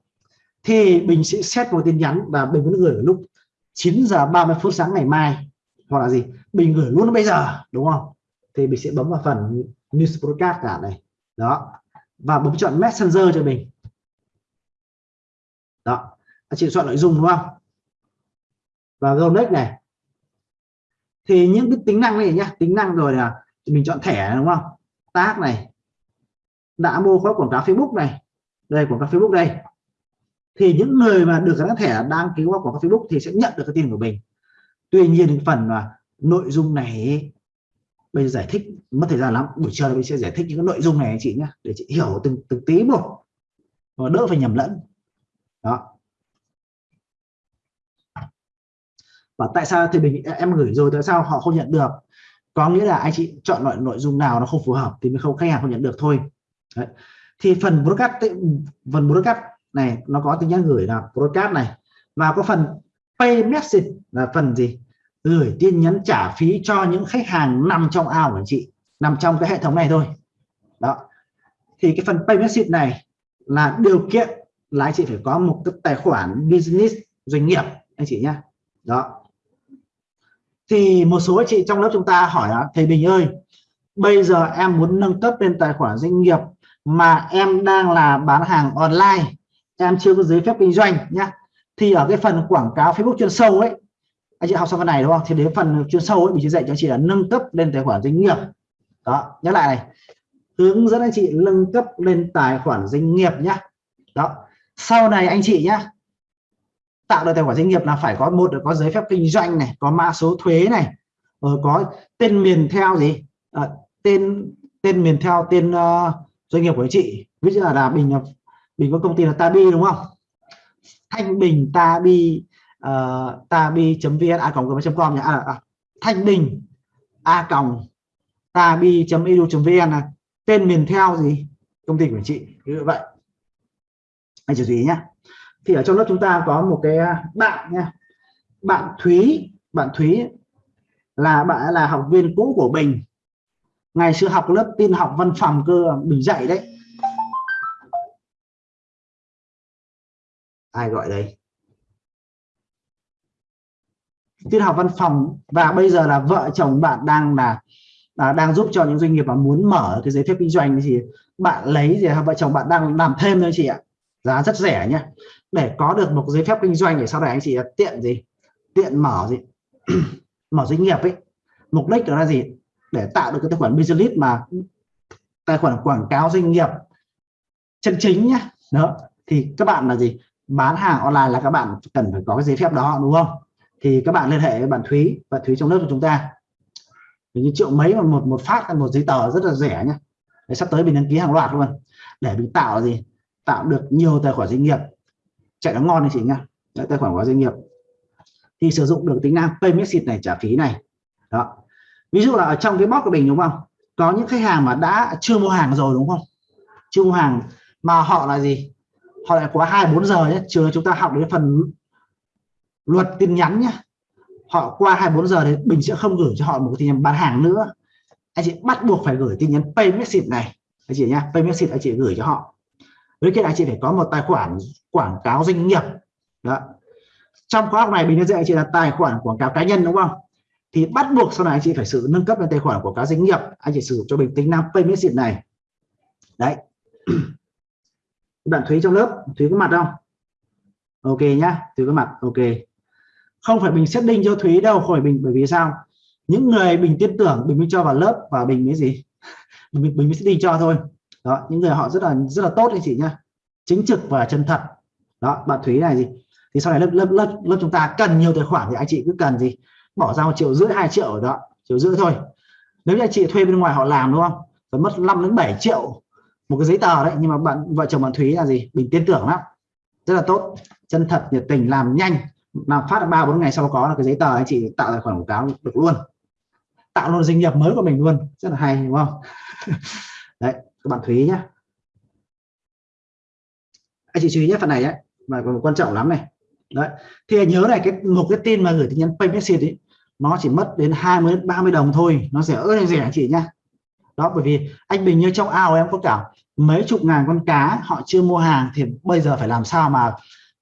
Thì bình sẽ xét một tin nhắn và bình muốn gửi lúc 9 giờ 30 phút sáng ngày mai. Hoặc là gì? Bình gửi luôn bây giờ đúng không? Thì mình sẽ bấm vào phần news broadcast cả này. Đó. Và bấm chọn messenger cho mình đó anh chị chọn nội dung, đúng không? Và Gonex này. Thì những cái tính năng này nhá, tính năng rồi là mình chọn thẻ, đúng không? Tác này. Đã mua khóa quảng cáo Facebook này. Đây, quảng cáo Facebook đây. Thì những người mà được gắn thẻ đăng ký qua quảng cáo Facebook thì sẽ nhận được cái tiền của mình. Tuy nhiên phần là nội dung này bây giờ giải thích, mất thời gian lắm. Buổi chiều mình sẽ giải thích những cái nội dung này anh chị nhé để chị hiểu từng từng tí một. Và đỡ phải nhầm lẫn đó. Và tại sao thì mình, em gửi rồi, tại sao họ không nhận được? Có nghĩa là anh chị chọn loại nội dung nào nó không phù hợp thì mới không, khách hàng không nhận được thôi. Đấy. thì phần broadcast phần broadcast này nó có tính nhắn gửi là broadcast này. Và có phần pay message là phần gì? Gửi tin nhắn trả phí cho những khách hàng nằm trong ao của anh chị, nằm trong cái hệ thống này thôi. Đó. Thì cái phần pay message này là điều kiện là anh chị phải có một cái tài khoản business doanh nghiệp, anh chị nhé đó. Thì một số anh chị trong lớp chúng ta hỏi là thầy Bình ơi, bây giờ em muốn nâng cấp lên tài khoản doanh nghiệp mà em đang là bán hàng online, em chưa có giấy phép kinh doanh nhé thì ở cái phần quảng cáo Facebook chuyên sâu ấy, anh chị học xong cái này đúng không? Thì đến phần chuyên sâu ấy, mình sẽ dạy cho chị là nâng cấp lên tài khoản doanh nghiệp. Đó, nhắc lại này. Hướng dẫn anh chị nâng cấp lên tài khoản doanh nghiệp nhé đó sau này anh chị nhá tạo được tài khoản doanh nghiệp là phải có một là có giấy phép kinh doanh này có mã số thuế này rồi có tên miền theo gì à, tên tên miền theo tên uh, doanh nghiệp của anh chị. Ví dụ là, là bình bình có công ty là Tabi đúng không? Thanh Bình Tabi uh, tabi.vn a gmail com nhé à, à, à, Thanh Bình a còng tabi.edu.vn là tên miền theo gì? Công ty của anh chị. Như vậy anh chú ý nhé thì ở trong lớp chúng ta có một cái à, bạn nha. Bạn Thúy bạn Thúy là bạn là học viên cũ của Bình. Ngày xưa học lớp tin học văn phòng cơ Bình dạy đấy. Ai gọi đây? Tin học văn phòng và bây giờ là vợ chồng bạn đang là, à, đang giúp cho những doanh nghiệp mà muốn mở cái giấy phép kinh doanh thì bạn lấy gì vợ chồng bạn đang làm thêm thôi chị ạ giá rất rẻ nhé để có được một giấy phép kinh doanh để sau này anh chị tiện gì? Tiện mở gì? Mở doanh nghiệp ấy. Mục đích đó là gì? Để tạo được cái tài khoản business mà tài khoản quảng cáo doanh nghiệp chân chính nhá. Đó. Thì các bạn là gì? Bán hàng online là các bạn cần phải có cái giấy phép đó, đúng không? Thì các bạn liên hệ với bạn Thúy và Thúy trong lớp của chúng ta. Như triệu mấy mà một một phát, một giấy tờ rất là rẻ nhé để sắp tới mình đăng ký hàng loạt luôn. Để mình tạo gì? Tạo được nhiều tài khoản doanh nghiệp. Chạy nó ngon anh chị nhá. Đấy, tài khoản của doanh nghiệp. Thì sử dụng được tính năng pay message này trả phí này. Đó. Ví dụ là ở trong cái box của mình đúng không? Có những khách hàng mà đã chưa mua hàng rồi đúng không? Chưa mua hàng mà họ là gì? Họ lại quá hai bốn giờ nhé chưa chúng ta học đến phần luật tin nhắn nhé họ qua 24 giờ thì mình sẽ không gửi cho họ một tin nhắn bán hàng nữa. Anh chị bắt buộc phải gửi tin nhắn pay message này. Anh chị nhá pay message anh chị gửi cho họ với cái anh chị phải có một tài khoản quảng cáo doanh nghiệp. Đó. Trong khóa học này mình đã dạy anh chị là tài khoản quảng cáo cá nhân, đúng không? Thì bắt buộc sau này anh chị phải sử nâng cấp lên tài khoản quảng cáo doanh nghiệp. Anh chị sử dụng cho mình tính năng pay message này. Đấy. Bạn thúy trong lớp. Thúy có mặt không? Ok nhá. Thúy có mặt. Ok. Không phải mình setting cho thúy đâu khỏi mình, bởi vì sao? Những người mình tin tưởng mình mới cho vào lớp và mình mới gì? Mình mình mới setting cho thôi đó, những người họ rất là rất là tốt anh chị nhá. Chính trực và chân thật. Đó, bạn thúy này gì? Thì sau này lớp lớp lớp lớp chúng ta cần nhiều tài khoản thì anh chị cứ cần gì? Bỏ ra một triệu rưỡi, hai triệu ở đó, triệu rưỡi thôi. Nếu như anh chị thuê bên ngoài họ làm, đúng không? Phải mất 5 đến 7 triệu một cái giấy tờ đấy. Nhưng mà bạn, vợ chồng bạn Thúy là gì? Mình tin tưởng lắm. Rất là tốt. Chân thật, nhiệt tình, làm nhanh. Làm phát ba bốn ngày sau có là cái giấy tờ anh chị tạo tài khoản quảng cáo được luôn. Tạo luôn doanh nghiệp mới của mình luôn. Rất là hay, đúng không? Đấy các bạn Thúy nhé. Anh chị chú ý nhé, phần này ấy, mà còn quan trọng lắm này. Đấy. Thì nhớ này, cái một cái tin mà gửi tin nhắn pay message ấy, nó chỉ mất đến 20 30 đồng thôi, nó rẻ ơi rẻ anh chị nhá đó, bởi vì anh Bình như trong ao em có cả mấy chục ngàn con cá họ chưa mua hàng thì bây giờ phải làm sao mà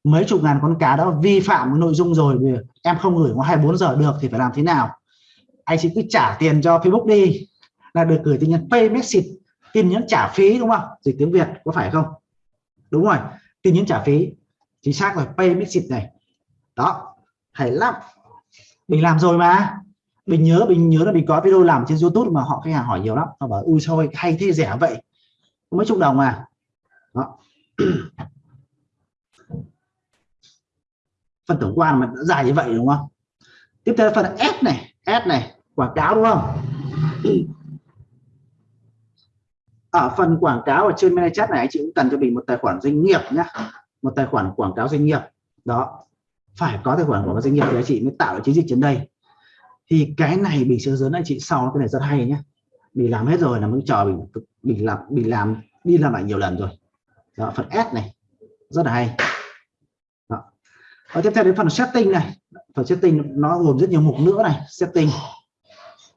mấy chục ngàn con cá đó vi phạm cái nội dung rồi, vì em không gửi có 24 giờ được thì phải làm thế nào? Anh chỉ cứ trả tiền cho Facebook đi. Là được gửi tin nhắn pay message tin nhắn trả phí đúng không? Dịch tiếng Việt có phải không? Đúng rồi, tin nhắn trả phí. Chính xác rồi, pay message này. Đó, hay lắm. Mình làm rồi mà. Mình nhớ mình nhớ là mình có video làm trên YouTube mà họ khách hàng hỏi nhiều lắm. Họ bảo, ui sao hay thế rẻ vậy? Mấy chục đồng mà. Đó. Phần tổng quan mà dài như vậy đúng không? Tiếp theo phần S này S này, quảng cáo đúng không? ở phần quảng cáo ở trên chat này anh chị cũng cần cho mình một tài khoản doanh nghiệp nhé một tài khoản quảng cáo doanh nghiệp. Đó phải có tài khoản quảng cáo doanh nghiệp thì anh chị mới tạo được chiến dịch trên đây. Thì cái này mình sẽ dẫn anh chị sau cái này rất hay nhé mình làm hết rồi là mới chờ mình mình làm mình làm đi làm lại nhiều lần rồi. Đó, phần S này rất là hay. Đó. và tiếp theo đến phần setting này. Phần setting nó gồm rất nhiều mục nữa này setting.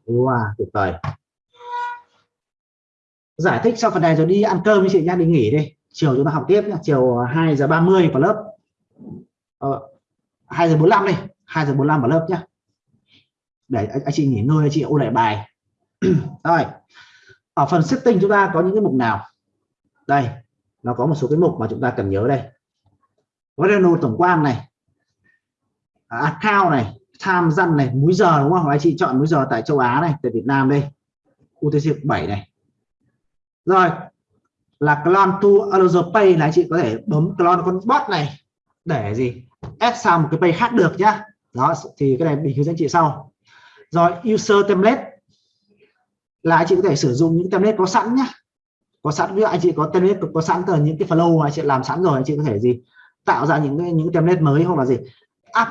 Wow tuyệt vời giải thích sau phần này rồi đi ăn cơm với chị nha đi nghỉ đi. Chiều chúng ta học tiếp nhé chiều 2 giờ 30 vào lớp. Ờ, 2 giờ 45 đi 2 giờ 45 vào lớp nhá. Để anh, anh chị nghỉ ngơi chị ôn lại bài. Rồi ở phần setting chúng ta có những cái mục nào? Đây nó có một số cái mục mà chúng ta cần nhớ đây. Revenue tổng quan này. À, account này tham dân này múi giờ đúng không? Anh chị chọn múi giờ tại châu Á này tại Việt Nam đây. UTC 7 này rồi, là clone to another pay là anh chị có thể bấm clone con bot này. Để gì? Ép sang một cái pay khác được nhá. Đó, thì cái này mình hướng dẫn chị sau. Rồi, user template. Là anh chị có thể sử dụng những template có sẵn nhá. Có sẵn, ví dụ anh chị có template có sẵn từ những cái flow mà anh chị làm sẵn rồi, anh chị có thể gì? Tạo ra những cái, những template mới hoặc là gì? Up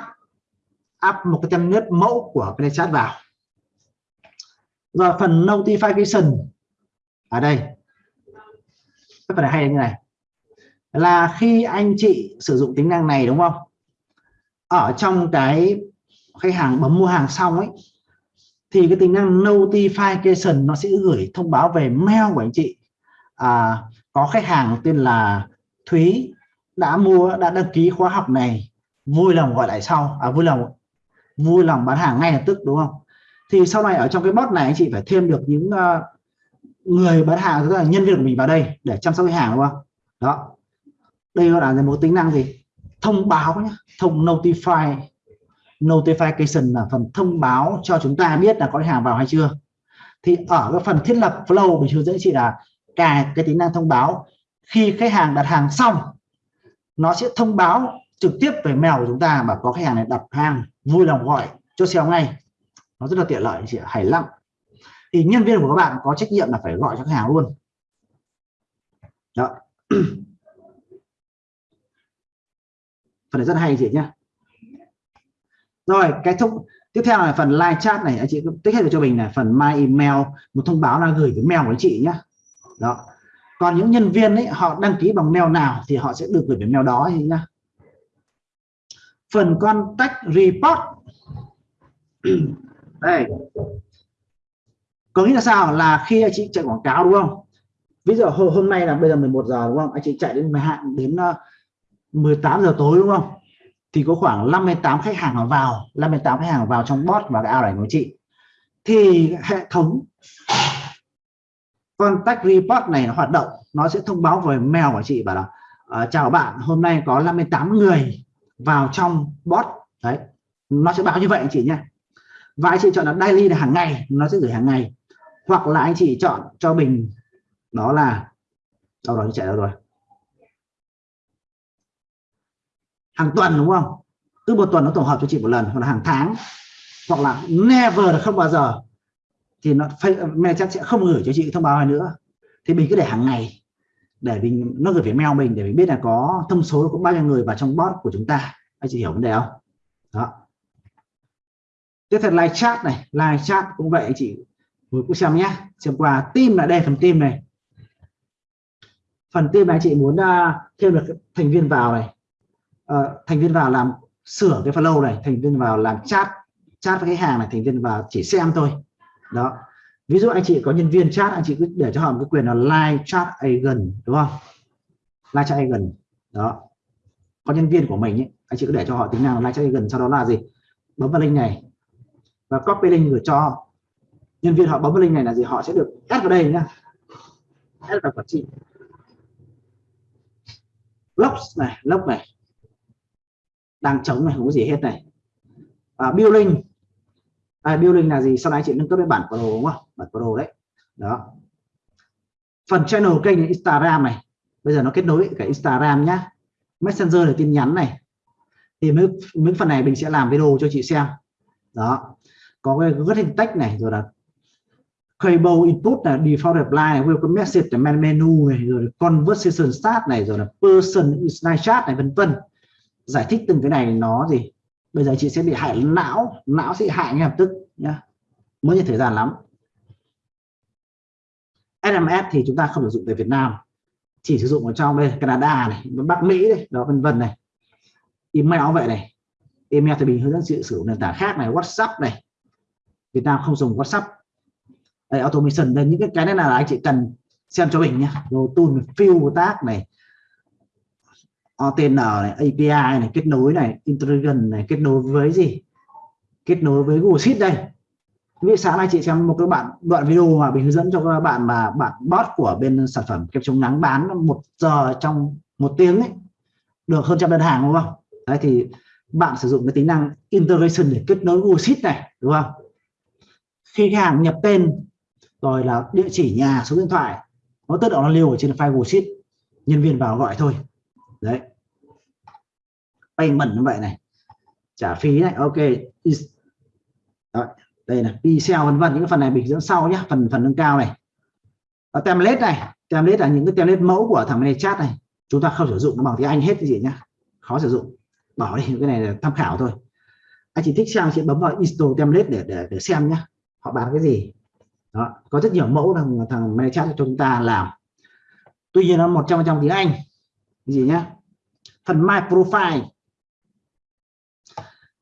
up một cái template mẫu của cái chat vào. Rồi, phần notification. Ở đây rất phần này hay như này. Là khi anh chị sử dụng tính năng này đúng không? Ở trong cái khách hàng bấm mua hàng xong ấy thì cái tính năng notification nó sẽ gửi thông báo về mail của anh chị. À, có khách hàng tên là Thúy đã mua đã đăng ký khóa học này vui lòng gọi lại sau. À vui lòng vui lòng bán hàng ngay lập tức đúng không? Thì sau này ở trong cái bot này anh chị phải thêm được những uh, người bán hàng tức là nhân viên của mình vào đây để chăm sóc khách hàng, đúng không? Đó. Đây gọi là một tính năng gì? Thông báo nhé thông notify. Notification là phần thông báo cho chúng ta biết là có khách hàng vào hay chưa. Thì ở cái phần thiết lập flow mình hướng dẫn chị là cài cái tính năng thông báo. Khi khách hàng đặt hàng xong, nó sẽ thông báo trực tiếp về mail của chúng ta mà có khách hàng này đặt hàng, vui lòng gọi cho xem ngay. Nó rất là tiện lợi chị hài lòng thì nhân viên của các bạn có trách nhiệm là phải gọi cho khách hàng luôn. Đó. Phần này rất hay chị nhé rồi, cái thông, tiếp theo là phần live chat này, anh chị tích hợp cho mình là phần my email, một thông báo là gửi cái mail của anh chị nhé đó. Còn những nhân viên ấy, họ đăng ký bằng mail nào thì họ sẽ được gửi về mail đó nhá. Phần contact report. Đây có nghĩa là sao? Là khi anh chị chạy quảng cáo đúng không? Ví dụ hôm nay là bây giờ 11 giờ đúng không? Anh chị chạy đến 12 đến ờ, 18 giờ tối đúng không? Thì có khoảng 58 khách hàng vào 58 khách hàng vào trong bot và cái ao này của chị. Thì hệ thống contact report này nó hoạt động nó sẽ thông báo về mail của chị bảo là uh, chào bạn hôm nay có 58 người vào trong bot. Đấy nó sẽ báo như vậy anh chị nhé. Và anh chị chọn là daily là hàng ngày nó sẽ gửi hàng ngày hoặc là anh chị chọn cho mình, đó là đâu đó chạy đâu rồi. Hàng tuần, đúng không? Cứ một tuần nó tổng hợp cho chị một lần, hoặc là hàng tháng, hoặc là never là không bao giờ. Thì nó mail chắc sẽ không gửi cho chị thông báo này nữa. Thì mình cứ để hàng ngày, để mình, nó gửi về mail mình, để mình biết là có thông số có bao nhiêu người vào trong bot của chúng ta. Anh chị hiểu vấn đề không? Đó. Tiếp theo live chat này. Live chat cũng vậy, anh chị mình cũng xem nhé. Xem qua team là đây phần team này. Phần team này chị muốn uh, thêm được thành viên vào này. Uh, thành viên vào làm sửa cái flow này thành viên vào làm chat. Chat với khách hàng này thành viên vào chỉ xem thôi. Đó. Ví dụ anh chị có nhân viên chat anh chị cứ để cho họ một cái quyền là live chat agent đúng không? Live chat agent. Đó. Có nhân viên của mình ấy, anh chị cứ để cho họ tính năng live chat agent sau đó là gì? Bấm vào link này và copy link gửi cho nhân viên họ bấm vào link này là gì? Họ sẽ được add vào đây nhá. Add vào quản trị. Lốc này lốc này. Đang chống này không có gì hết này. À, building. À, building là gì? Sau này chị nâng cấp đến bản pro đúng không? Bản pro đấy. Đó. Phần channel kênh Instagram này. Bây giờ nó kết nối cả Instagram nhá. Messenger là tin nhắn này. Thì mấy, mấy phần này mình sẽ làm video cho chị xem. Đó. Có cái rất hình tách này rồi là cable input là default reply này welcome message là menu này, rồi conversation start này, rồi là person is nice chat này, vân vân. Giải thích từng cái này nó gì? Bây giờ chị sẽ bị hại não não sẽ hại ngay lập tức nhá. Mới như thời gian lắm. SMS thì chúng ta không sử dụng tại Việt Nam. Chỉ sử dụng ở trong đây, Canada này, Bắc Mỹ đây đó, vân vân này. Email vậy này. Email thì mình hướng dẫn chị sử dụng nền tảng khác này, WhatsApp này. Việt Nam không dùng WhatsApp đây, automation. Đây những cái cái này là anh chị cần xem cho mình nhé rồi tool fill tác này OTN này API này kết nối này intelligent này kết nối với gì? Kết nối với Google Sheet đây. Vì sáng nay chị xem một cái bạn đoạn video mà mình hướng dẫn cho các bạn mà bạn bot của bên sản phẩm kem chống nắng bán một giờ trong một tiếng ấy được hơn trăm đơn hàng đúng không? Đấy thì bạn sử dụng cái tính năng integration để kết nối Google Sheet này đúng không? Khi khách hàng nhập tên rồi là địa chỉ nhà số điện thoại nó tự động nó lưu ở trên file Google Sheet. Nhân viên vào gọi thôi. Đấy. Payment như vậy này. Trả phí này ok. Đó, đây là pixel vân vân những cái phần này mình dẫn sau nhé phần phần nâng cao này. Ở template này. Template là những cái template mẫu của thằng này chat này. Chúng ta không sử dụng nó bằng tiếng anh hết cái gì nhá. Khó sử dụng. Bỏ đi cái này là tham khảo thôi. Anh chỉ thích xem chị bấm vào install template để để, để xem nhá. Họ bán cái gì? Đó, có rất nhiều mẫu thằng thằng chat cho chúng ta làm. Tuy nhiên nó một trăm trong tiếng anh. Cái gì nhá? Phần my profile.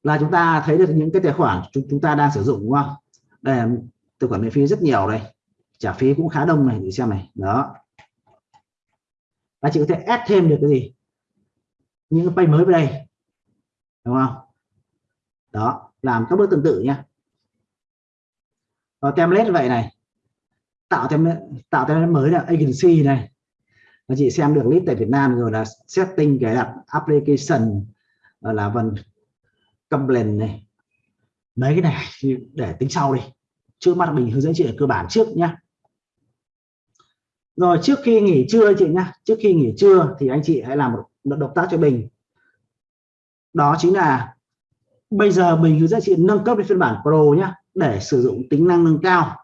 Là chúng ta thấy được những cái tài khoản chúng chúng ta đang sử dụng, đúng không? Đây là tài khoản miễn phí rất nhiều đây. Trả phí cũng khá đông này, để xem này. Đó. Và chị có thể add thêm được cái gì? Những cái page mới vào đây. Đúng không? Đó, làm các bước tương tự nhé và template vậy này. Tạo template tạo template mới là agency này. Và chị xem được list tại Việt Nam rồi là setting cái đặt application ờ, là phần complaint này. Mấy cái này để tính sau đi. Trước mắt mình hướng dẫn chị ở cơ bản trước nhá. Rồi trước khi nghỉ trưa chị nhá. Trước khi nghỉ trưa thì anh chị hãy làm một động tác cho mình. Đó chính là bây giờ mình hướng dẫn chị nâng cấp đến phiên bản Pro nhá để sử dụng tính năng nâng cao.